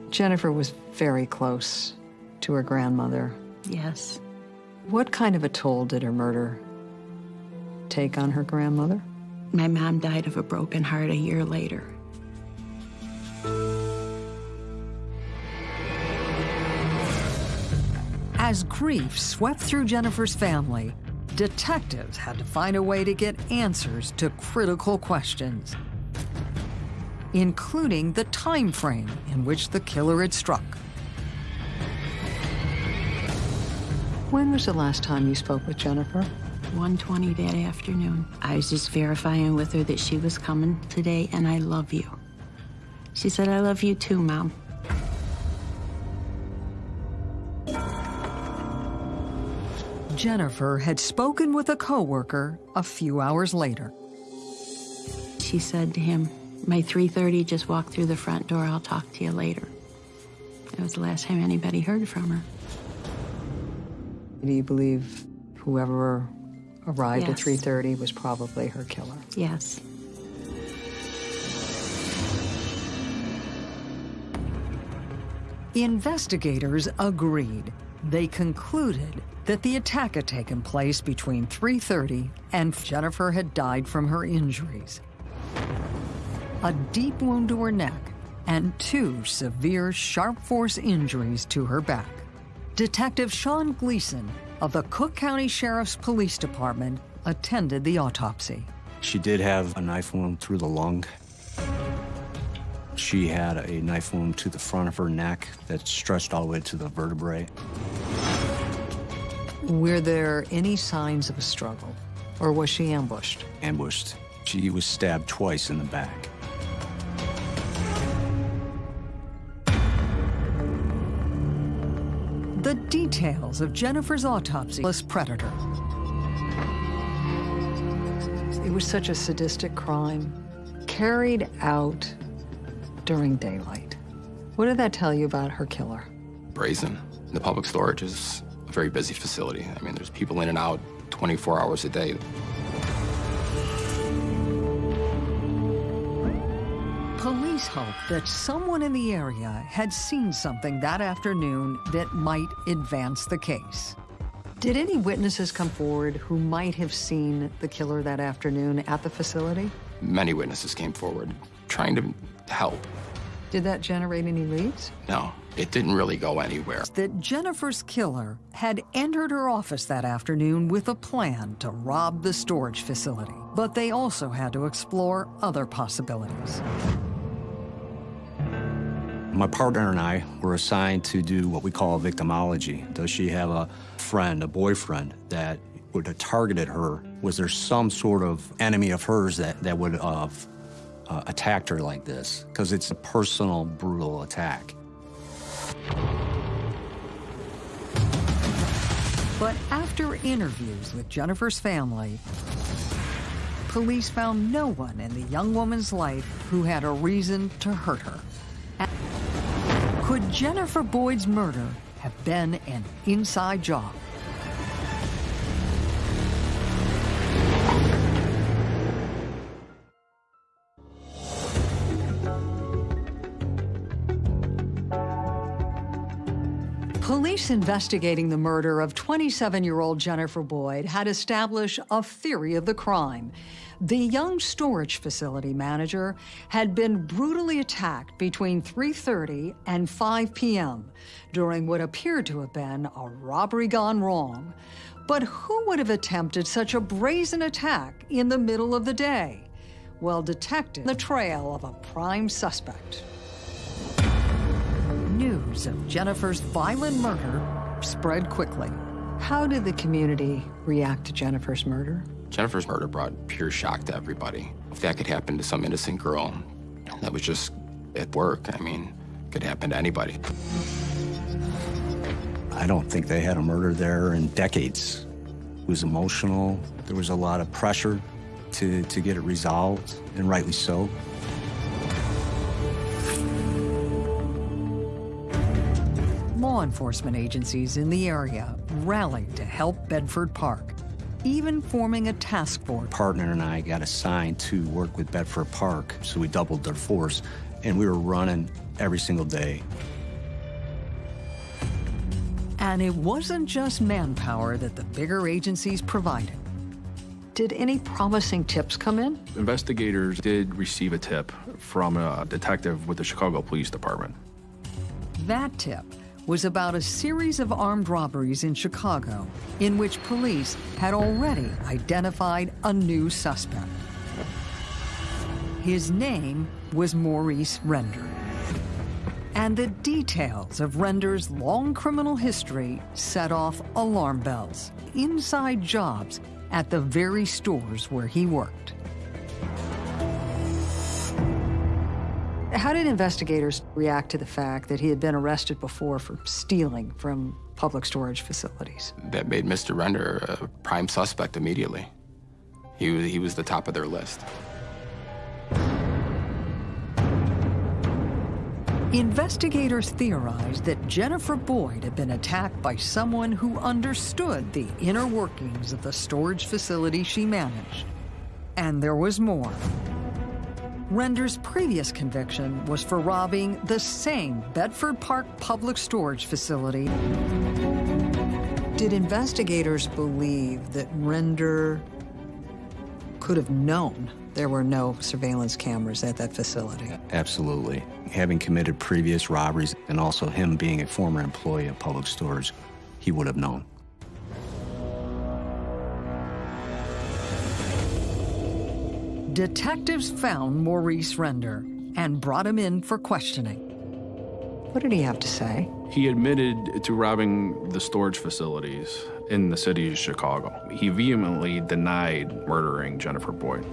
Jennifer was very close to her grandmother. Yes. What kind of a toll did her murder take on her grandmother? My mom died of a broken heart a year later. As grief swept through Jennifer's family, detectives had to find a way to get answers to critical questions, including the time frame in which the killer had struck. When was the last time you spoke with Jennifer? 1.20 that afternoon. I was just verifying with her that she was coming today, and I love you. She said, I love you too, Mom. Jennifer had spoken with a coworker a few hours later. She said to him, my 3.30 just walked through the front door. I'll talk to you later. That was the last time anybody heard from her. Do you believe whoever arrived at 3.30 was probably her killer? Yes. Investigators agreed. They concluded that the attack had taken place between 3.30 and Jennifer had died from her injuries. A deep wound to her neck and two severe sharp force injuries to her back. Detective Sean Gleason of the Cook County Sheriff's Police Department attended the autopsy. She did have a knife wound through the lung. She had a knife wound to the front of her neck that stretched all the way to the vertebrae. Were there any signs of a struggle, or was she ambushed? Ambushed. She was stabbed twice in the back. The details of Jennifer's autopsy was predator. It was such a sadistic crime, carried out during daylight. What did that tell you about her killer? Brazen. The public storage is a very busy facility. I mean, there's people in and out 24 hours a day. Police hope that someone in the area had seen something that afternoon that might advance the case. Did any witnesses come forward who might have seen the killer that afternoon at the facility? Many witnesses came forward trying to help. Did that generate any leads? No, it didn't really go anywhere. That Jennifer's killer had entered her office that afternoon with a plan to rob the storage facility. But they also had to explore other possibilities. My partner and I were assigned to do what we call victimology. Does she have a friend, a boyfriend that would have targeted her? Was there some sort of enemy of hers that, that would have uh, attacked her like this? Because it's a personal, brutal attack. But after interviews with Jennifer's family, police found no one in the young woman's life who had a reason to hurt her. Could Jennifer Boyd's murder have been an inside job? Police investigating the murder of 27-year-old Jennifer Boyd had established a theory of the crime. The young storage facility manager had been brutally attacked between 3.30 and 5 p.m. during what appeared to have been a robbery gone wrong. But who would have attempted such a brazen attack in the middle of the day? Well, detectives the trail of a prime suspect news of Jennifer's violent murder spread quickly. How did the community react to Jennifer's murder? Jennifer's murder brought pure shock to everybody. If that could happen to some innocent girl that was just at work, I mean, it could happen to anybody. I don't think they had a murder there in decades. It was emotional. There was a lot of pressure to, to get it resolved, and rightly so. Law enforcement agencies in the area rallied to help Bedford Park, even forming a task force. Partner and I got assigned to work with Bedford Park, so we doubled their force, and we were running every single day. And it wasn't just manpower that the bigger agencies provided. Did any promising tips come in? Investigators did receive a tip from a detective with the Chicago Police Department. That tip was about a series of armed robberies in Chicago in which police had already identified a new suspect. His name was Maurice Render. And the details of Render's long criminal history set off alarm bells, inside jobs at the very stores where he worked. How did investigators react to the fact that he had been arrested before for stealing from public storage facilities? That made Mr. Render a prime suspect immediately. He was, he was the top of their list. Investigators theorized that Jennifer Boyd had been attacked by someone who understood the inner workings of the storage facility she managed. And there was more. Render's previous conviction was for robbing the same Bedford Park public storage facility. Did investigators believe that Render could have known there were no surveillance cameras at that facility? Absolutely. Having committed previous robberies and also him being a former employee of public storage, he would have known. Detectives found Maurice Render and brought him in for questioning. What did he have to say? He admitted to robbing the storage facilities in the city of Chicago. He vehemently denied murdering Jennifer Boyd.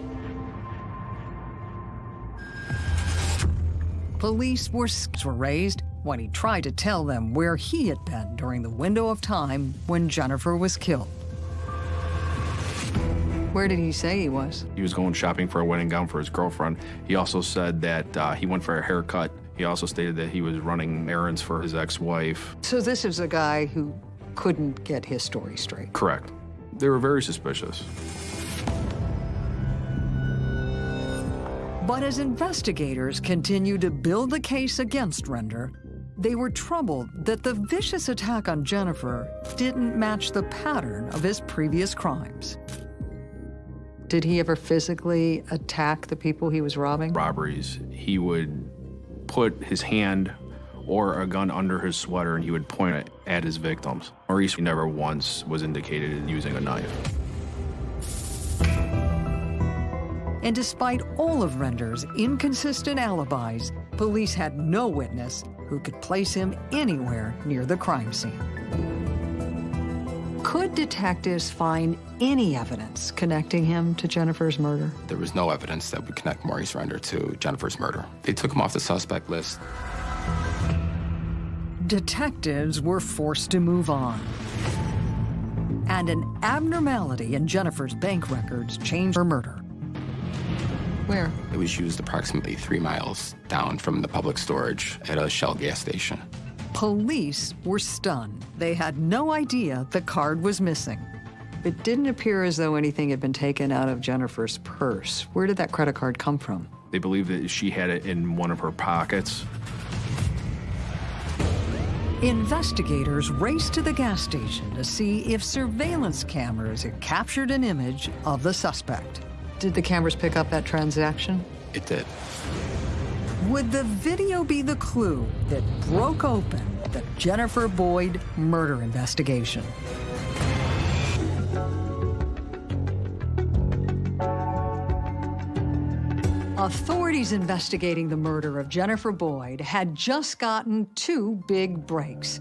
Police were, were raised when he tried to tell them where he had been during the window of time when Jennifer was killed. Where did he say he was? He was going shopping for a wedding gown for his girlfriend. He also said that uh, he went for a haircut. He also stated that he was running errands for his ex-wife. So this is a guy who couldn't get his story straight. Correct. They were very suspicious. But as investigators continued to build the case against Render, they were troubled that the vicious attack on Jennifer didn't match the pattern of his previous crimes. Did he ever physically attack the people he was robbing? Robberies. He would put his hand or a gun under his sweater and he would point it at his victims. Maurice never once was indicated in using a knife. And despite all of Render's inconsistent alibis, police had no witness who could place him anywhere near the crime scene. Could detectives find any evidence connecting him to Jennifer's murder? There was no evidence that would connect Maurice Render to Jennifer's murder. They took him off the suspect list. Detectives were forced to move on. And an abnormality in Jennifer's bank records changed her murder. Where? It was used approximately three miles down from the public storage at a Shell gas station. Police were stunned. They had no idea the card was missing. It didn't appear as though anything had been taken out of Jennifer's purse. Where did that credit card come from? They believe that she had it in one of her pockets. Investigators raced to the gas station to see if surveillance cameras had captured an image of the suspect. Did the cameras pick up that transaction? It did. Would the video be the clue that broke open the Jennifer Boyd murder investigation? Authorities investigating the murder of Jennifer Boyd had just gotten two big breaks.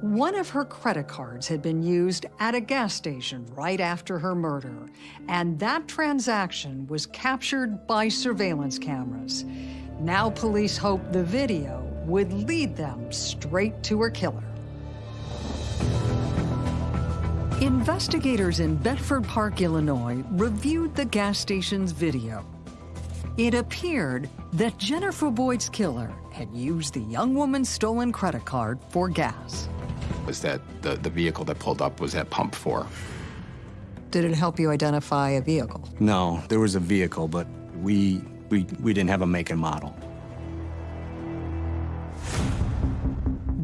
One of her credit cards had been used at a gas station right after her murder, and that transaction was captured by surveillance cameras. Now police hope the video would lead them straight to her killer. Investigators in Bedford Park, Illinois reviewed the gas station's video. It appeared that Jennifer Boyd's killer had used the young woman's stolen credit card for gas. Was that the, the vehicle that pulled up was at pump four. Did it help you identify a vehicle? No, there was a vehicle, but we, we, we didn't have a make and model.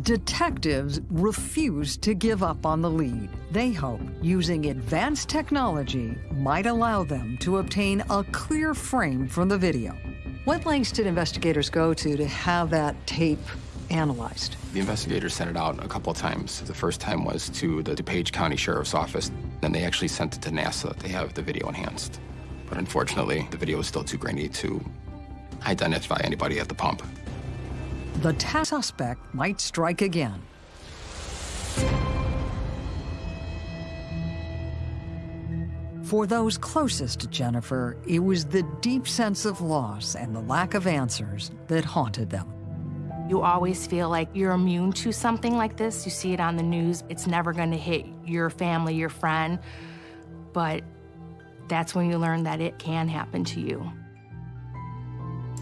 Detectives refused to give up on the lead. They hoped using advanced technology might allow them to obtain a clear frame from the video. What lengths did investigators go to to have that tape analyzed? The investigators sent it out a couple of times. The first time was to the DuPage County Sheriff's Office. Then they actually sent it to NASA. They have the video enhanced. But unfortunately, the video is still too grainy to identify anybody at the pump. The suspect might strike again. For those closest to Jennifer, it was the deep sense of loss and the lack of answers that haunted them. You always feel like you're immune to something like this. You see it on the news. It's never going to hit your family, your friend. But that's when you learn that it can happen to you.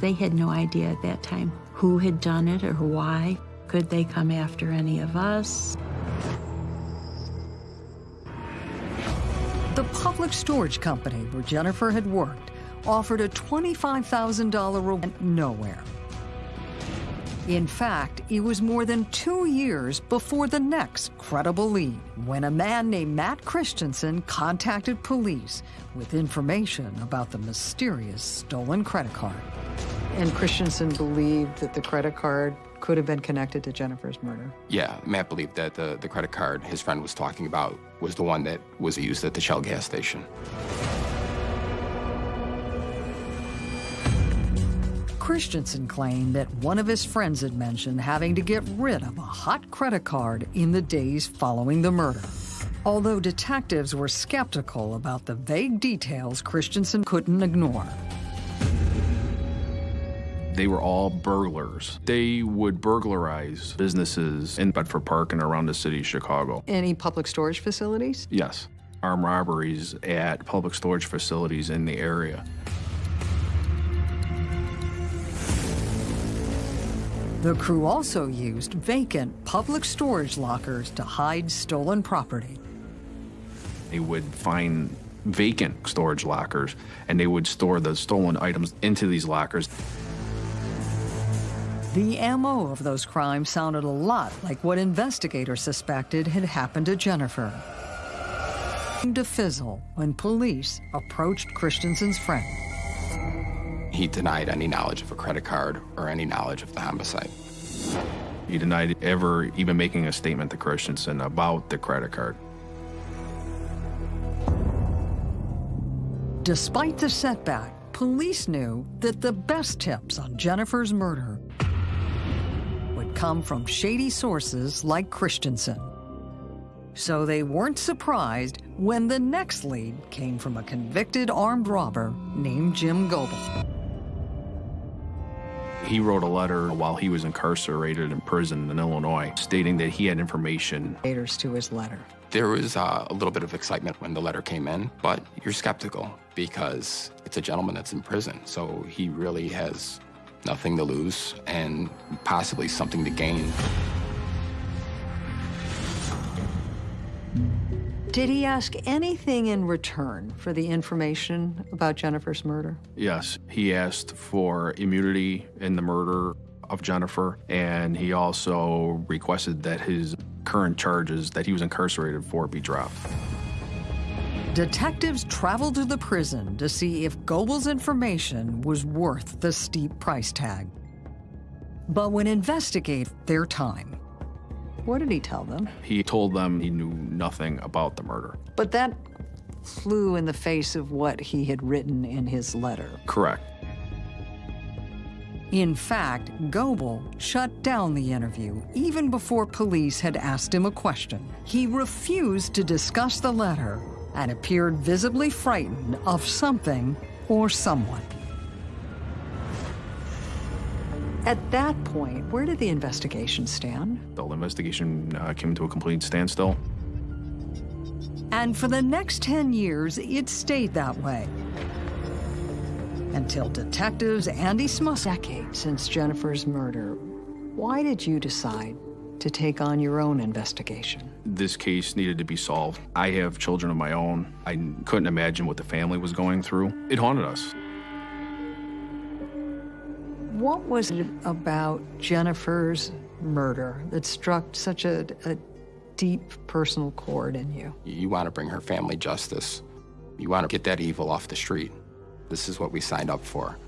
They had no idea at that time who had done it or why. Could they come after any of us? The public storage company where Jennifer had worked offered a $25,000 reward nowhere. In fact, it was more than two years before the next credible lead when a man named Matt Christensen contacted police with information about the mysterious stolen credit card. And Christensen believed that the credit card could have been connected to Jennifer's murder. Yeah, Matt believed that the, the credit card his friend was talking about was the one that was used at the Shell gas station. Christensen claimed that one of his friends had mentioned having to get rid of a hot credit card in the days following the murder. Although detectives were skeptical about the vague details Christensen couldn't ignore. They were all burglars. They would burglarize businesses in Bedford Park and around the city of Chicago. Any public storage facilities? Yes. Armed robberies at public storage facilities in the area. The crew also used vacant public storage lockers to hide stolen property. They would find vacant storage lockers and they would store the stolen items into these lockers. The MO of those crimes sounded a lot like what investigators suspected had happened to Jennifer. To fizzle when police approached Christensen's friend. He denied any knowledge of a credit card or any knowledge of the homicide. He denied ever even making a statement to Christensen about the credit card. Despite the setback, police knew that the best tips on Jennifer's murder would come from shady sources like Christensen. So they weren't surprised when the next lead came from a convicted armed robber named Jim Goebel. He wrote a letter while he was incarcerated in prison in Illinois stating that he had information. To his letter. There was uh, a little bit of excitement when the letter came in, but you're skeptical because it's a gentleman that's in prison. So he really has nothing to lose and possibly something to gain. Did he ask anything in return for the information about Jennifer's murder? Yes, he asked for immunity in the murder of Jennifer, and he also requested that his current charges that he was incarcerated for be dropped. Detectives traveled to the prison to see if Goebel's information was worth the steep price tag. But when investigating their time, what did he tell them? He told them he knew nothing about the murder. But that flew in the face of what he had written in his letter. Correct. In fact, Goebel shut down the interview even before police had asked him a question. He refused to discuss the letter and appeared visibly frightened of something or someone. At that point, where did the investigation stand? The whole investigation uh, came to a complete standstill. And for the next 10 years, it stayed that way. Until detectives Andy Smuss, decades since Jennifer's murder, why did you decide to take on your own investigation? This case needed to be solved. I have children of my own. I couldn't imagine what the family was going through. It haunted us. What was it about Jennifer's murder that struck such a, a deep personal chord in you? You want to bring her family justice. You want to get that evil off the street. This is what we signed up for.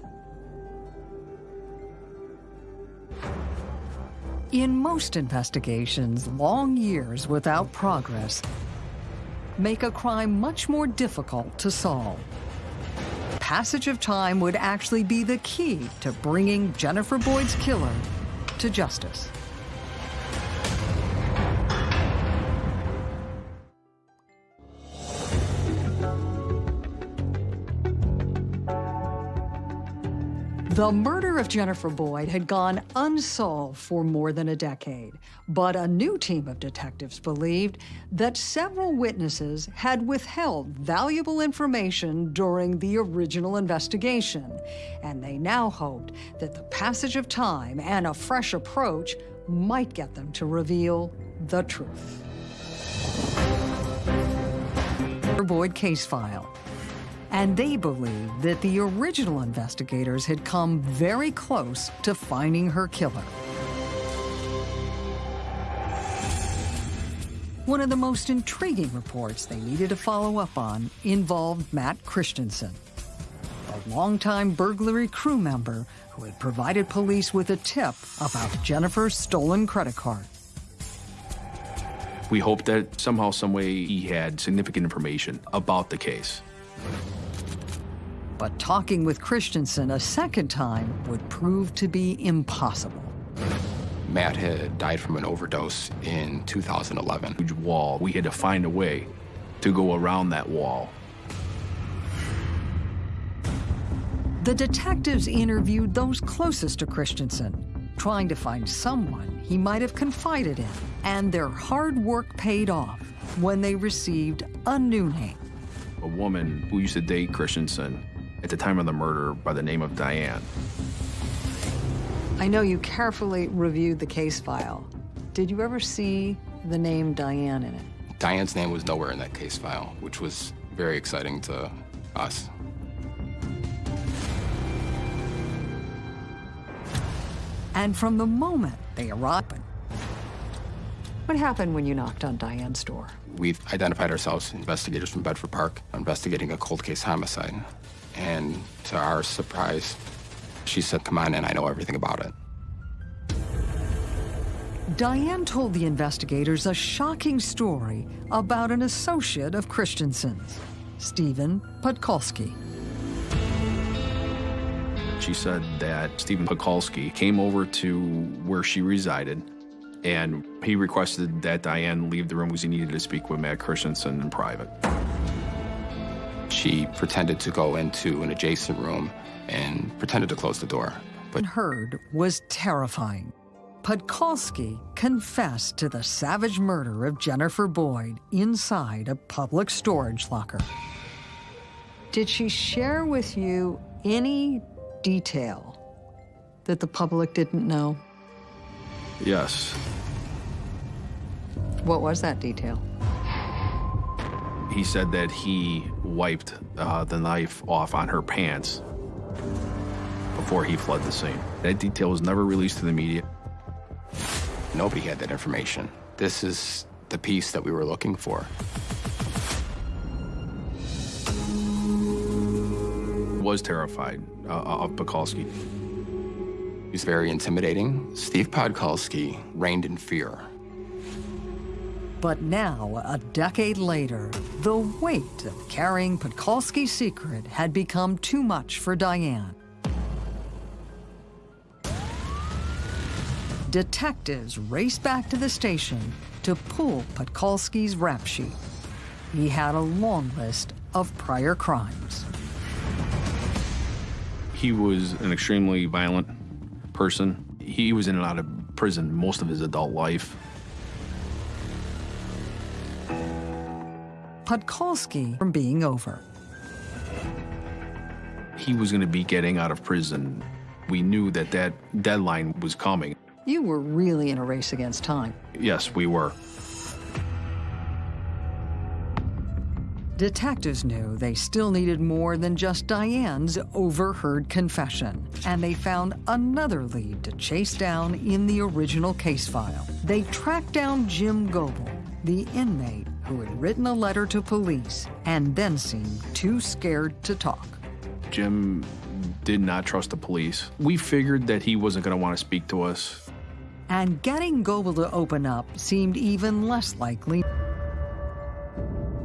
In most investigations, long years without progress make a crime much more difficult to solve. Passage of time would actually be the key to bringing Jennifer Boyd's killer to justice. The murder of Jennifer Boyd had gone unsolved for more than a decade, but a new team of detectives believed that several witnesses had withheld valuable information during the original investigation, and they now hoped that the passage of time and a fresh approach might get them to reveal the truth. Boyd case file and they believe that the original investigators had come very close to finding her killer. One of the most intriguing reports they needed to follow up on involved Matt Christensen, a longtime burglary crew member who had provided police with a tip about Jennifer's stolen credit card. We hoped that somehow, someway, he had significant information about the case. But talking with Christensen a second time would prove to be impossible. Matt had died from an overdose in 2011. Huge wall. We had to find a way to go around that wall. The detectives interviewed those closest to Christensen, trying to find someone he might have confided in, and their hard work paid off when they received a new name. A woman who used to date Christensen at the time of the murder by the name of Diane. I know you carefully reviewed the case file. Did you ever see the name Diane in it? Diane's name was nowhere in that case file, which was very exciting to us. And from the moment they arrived, what happened when you knocked on Diane's door? We've identified ourselves investigators from Bedford Park investigating a cold case homicide. And to our surprise, she said, come on in, I know everything about it. Diane told the investigators a shocking story about an associate of Christensen's, Stephen Podkolsky. She said that Stephen Podkolsky came over to where she resided and he requested that Diane leave the room because he needed to speak with Matt Christensen in private. She pretended to go into an adjacent room and pretended to close the door. But heard was terrifying. Podkolsky confessed to the savage murder of Jennifer Boyd inside a public storage locker. Did she share with you any detail that the public didn't know? Yes. What was that detail? He said that he wiped uh, the knife off on her pants before he fled the scene. That detail was never released to the media. Nobody had that information. This is the piece that we were looking for. Was terrified uh, of Podkolsky. He's very intimidating. Steve Podkolsky reigned in fear. But now, a decade later, the weight of carrying Podkolsky's secret had become too much for Diane. Detectives raced back to the station to pull Podkolsky's rap sheet. He had a long list of prior crimes. He was an extremely violent person. He was in and out of prison most of his adult life. Podkolsky from being over. He was going to be getting out of prison. We knew that that deadline was coming. You were really in a race against time. Yes, we were. Detectives knew they still needed more than just Diane's overheard confession, and they found another lead to chase down in the original case file. They tracked down Jim Goebel, the inmate who had written a letter to police and then seemed too scared to talk. Jim did not trust the police. We figured that he wasn't going to want to speak to us. And getting Goebel to open up seemed even less likely.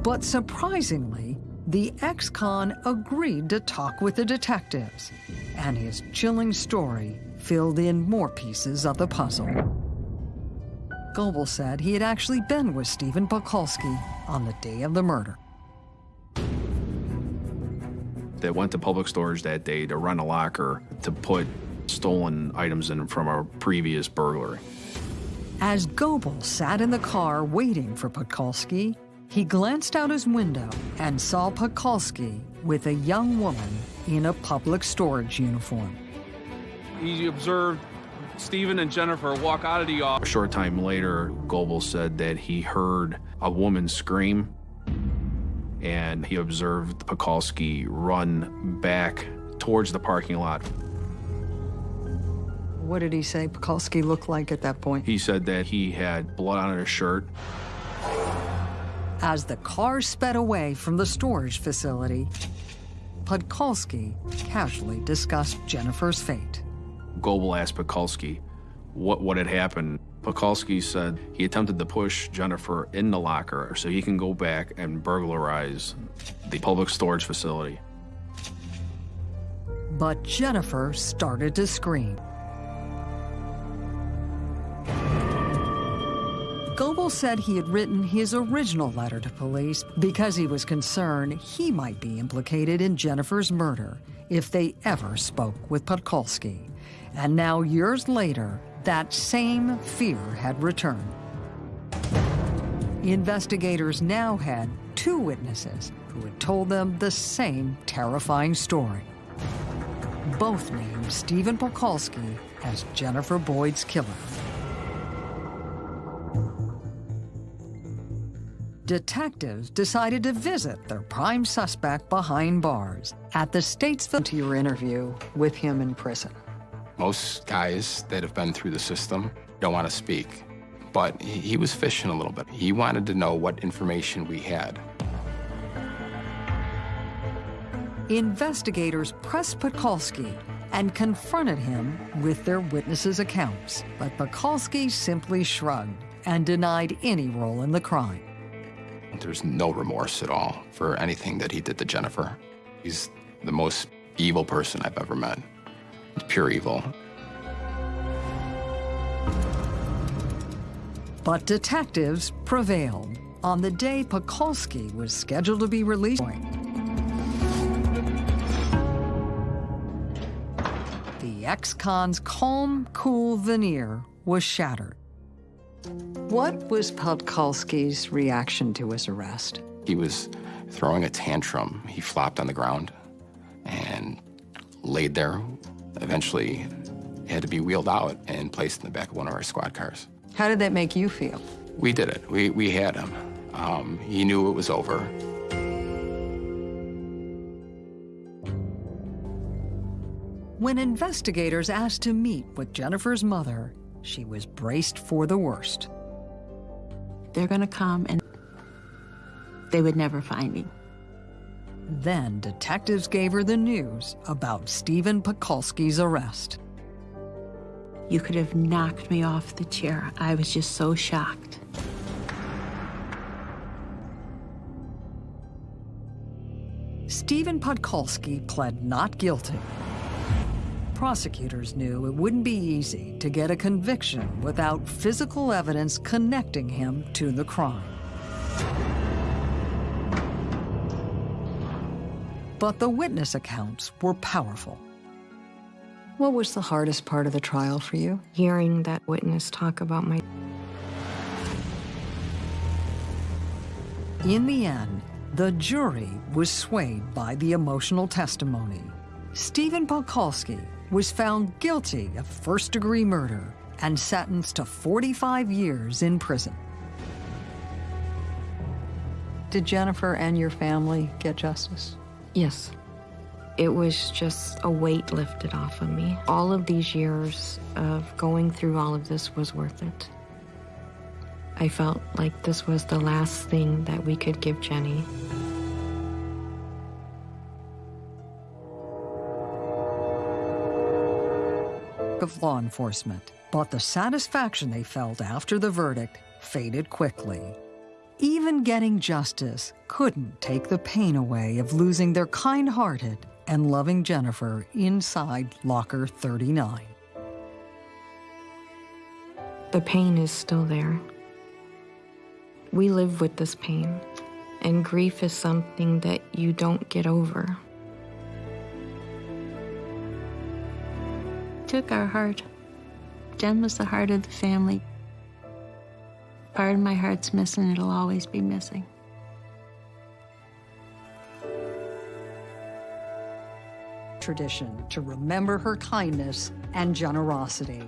But surprisingly, the ex-con agreed to talk with the detectives, and his chilling story filled in more pieces of the puzzle. Goebel said he had actually been with Stephen Podkolsky on the day of the murder. They went to public storage that day to run a locker to put stolen items in from a previous burglary. As Goebel sat in the car waiting for Podkolsky, he glanced out his window and saw Podkolsky with a young woman in a public storage uniform. He observed Stephen and Jennifer walk out of the office. A short time later, Goebel said that he heard a woman scream and he observed Podkolsky run back towards the parking lot. What did he say Podkolsky looked like at that point? He said that he had blood on his shirt. As the car sped away from the storage facility, Podkolsky casually discussed Jennifer's fate. Goebel asked Podkolsky what, what had happened. Podkolsky said he attempted to push Jennifer in the locker so he can go back and burglarize the public storage facility. But Jennifer started to scream. Goebel said he had written his original letter to police because he was concerned he might be implicated in Jennifer's murder if they ever spoke with Podkolsky. And now, years later, that same fear had returned. Investigators now had two witnesses who had told them the same terrifying story. Both named Stephen Podkolsky as Jennifer Boyd's killer. Detectives decided to visit their prime suspect behind bars at the Statesville interview with him in prison. Most guys that have been through the system don't want to speak, but he, he was fishing a little bit. He wanted to know what information we had. Investigators pressed Podkolsky and confronted him with their witnesses' accounts, but Podkolsky simply shrugged and denied any role in the crime. There's no remorse at all for anything that he did to Jennifer. He's the most evil person I've ever met. Pure evil. But detectives prevailed on the day Podkolsky was scheduled to be released. The ex-con's calm, cool veneer was shattered. What was Podkolsky's reaction to his arrest? He was throwing a tantrum. He flopped on the ground and laid there. Eventually, had to be wheeled out and placed in the back of one of our squad cars. How did that make you feel? We did it. We, we had him. Um, he knew it was over. When investigators asked to meet with Jennifer's mother, she was braced for the worst. They're going to come and they would never find him. Then detectives gave her the news about Stephen Podkolsky's arrest. You could have knocked me off the chair. I was just so shocked. Stephen Podkolsky pled not guilty. Prosecutors knew it wouldn't be easy to get a conviction without physical evidence connecting him to the crime. But the witness accounts were powerful. What was the hardest part of the trial for you? Hearing that witness talk about my In the end, The jury was swayed by the emotional testimony. Stephen Podkolsky was found guilty of first degree murder and sentenced to 45 years in prison. Did Jennifer and your family get justice? Yes. It was just a weight lifted off of me. All of these years of going through all of this was worth it. I felt like this was the last thing that we could give Jenny. Of law enforcement, but the satisfaction they felt after the verdict faded quickly. Even getting justice couldn't take the pain away of losing their kind hearted and loving Jennifer inside Locker 39. The pain is still there. We live with this pain, and grief is something that you don't get over. Took our heart. Jen was the heart of the family. Part of my heart's missing, it'll always be missing. Tradition to remember her kindness and generosity.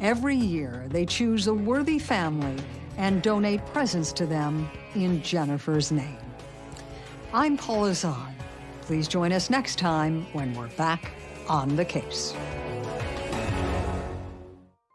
Every year, they choose a worthy family and donate presents to them in Jennifer's name. I'm Paula Zahn. Please join us next time when we're back on the case.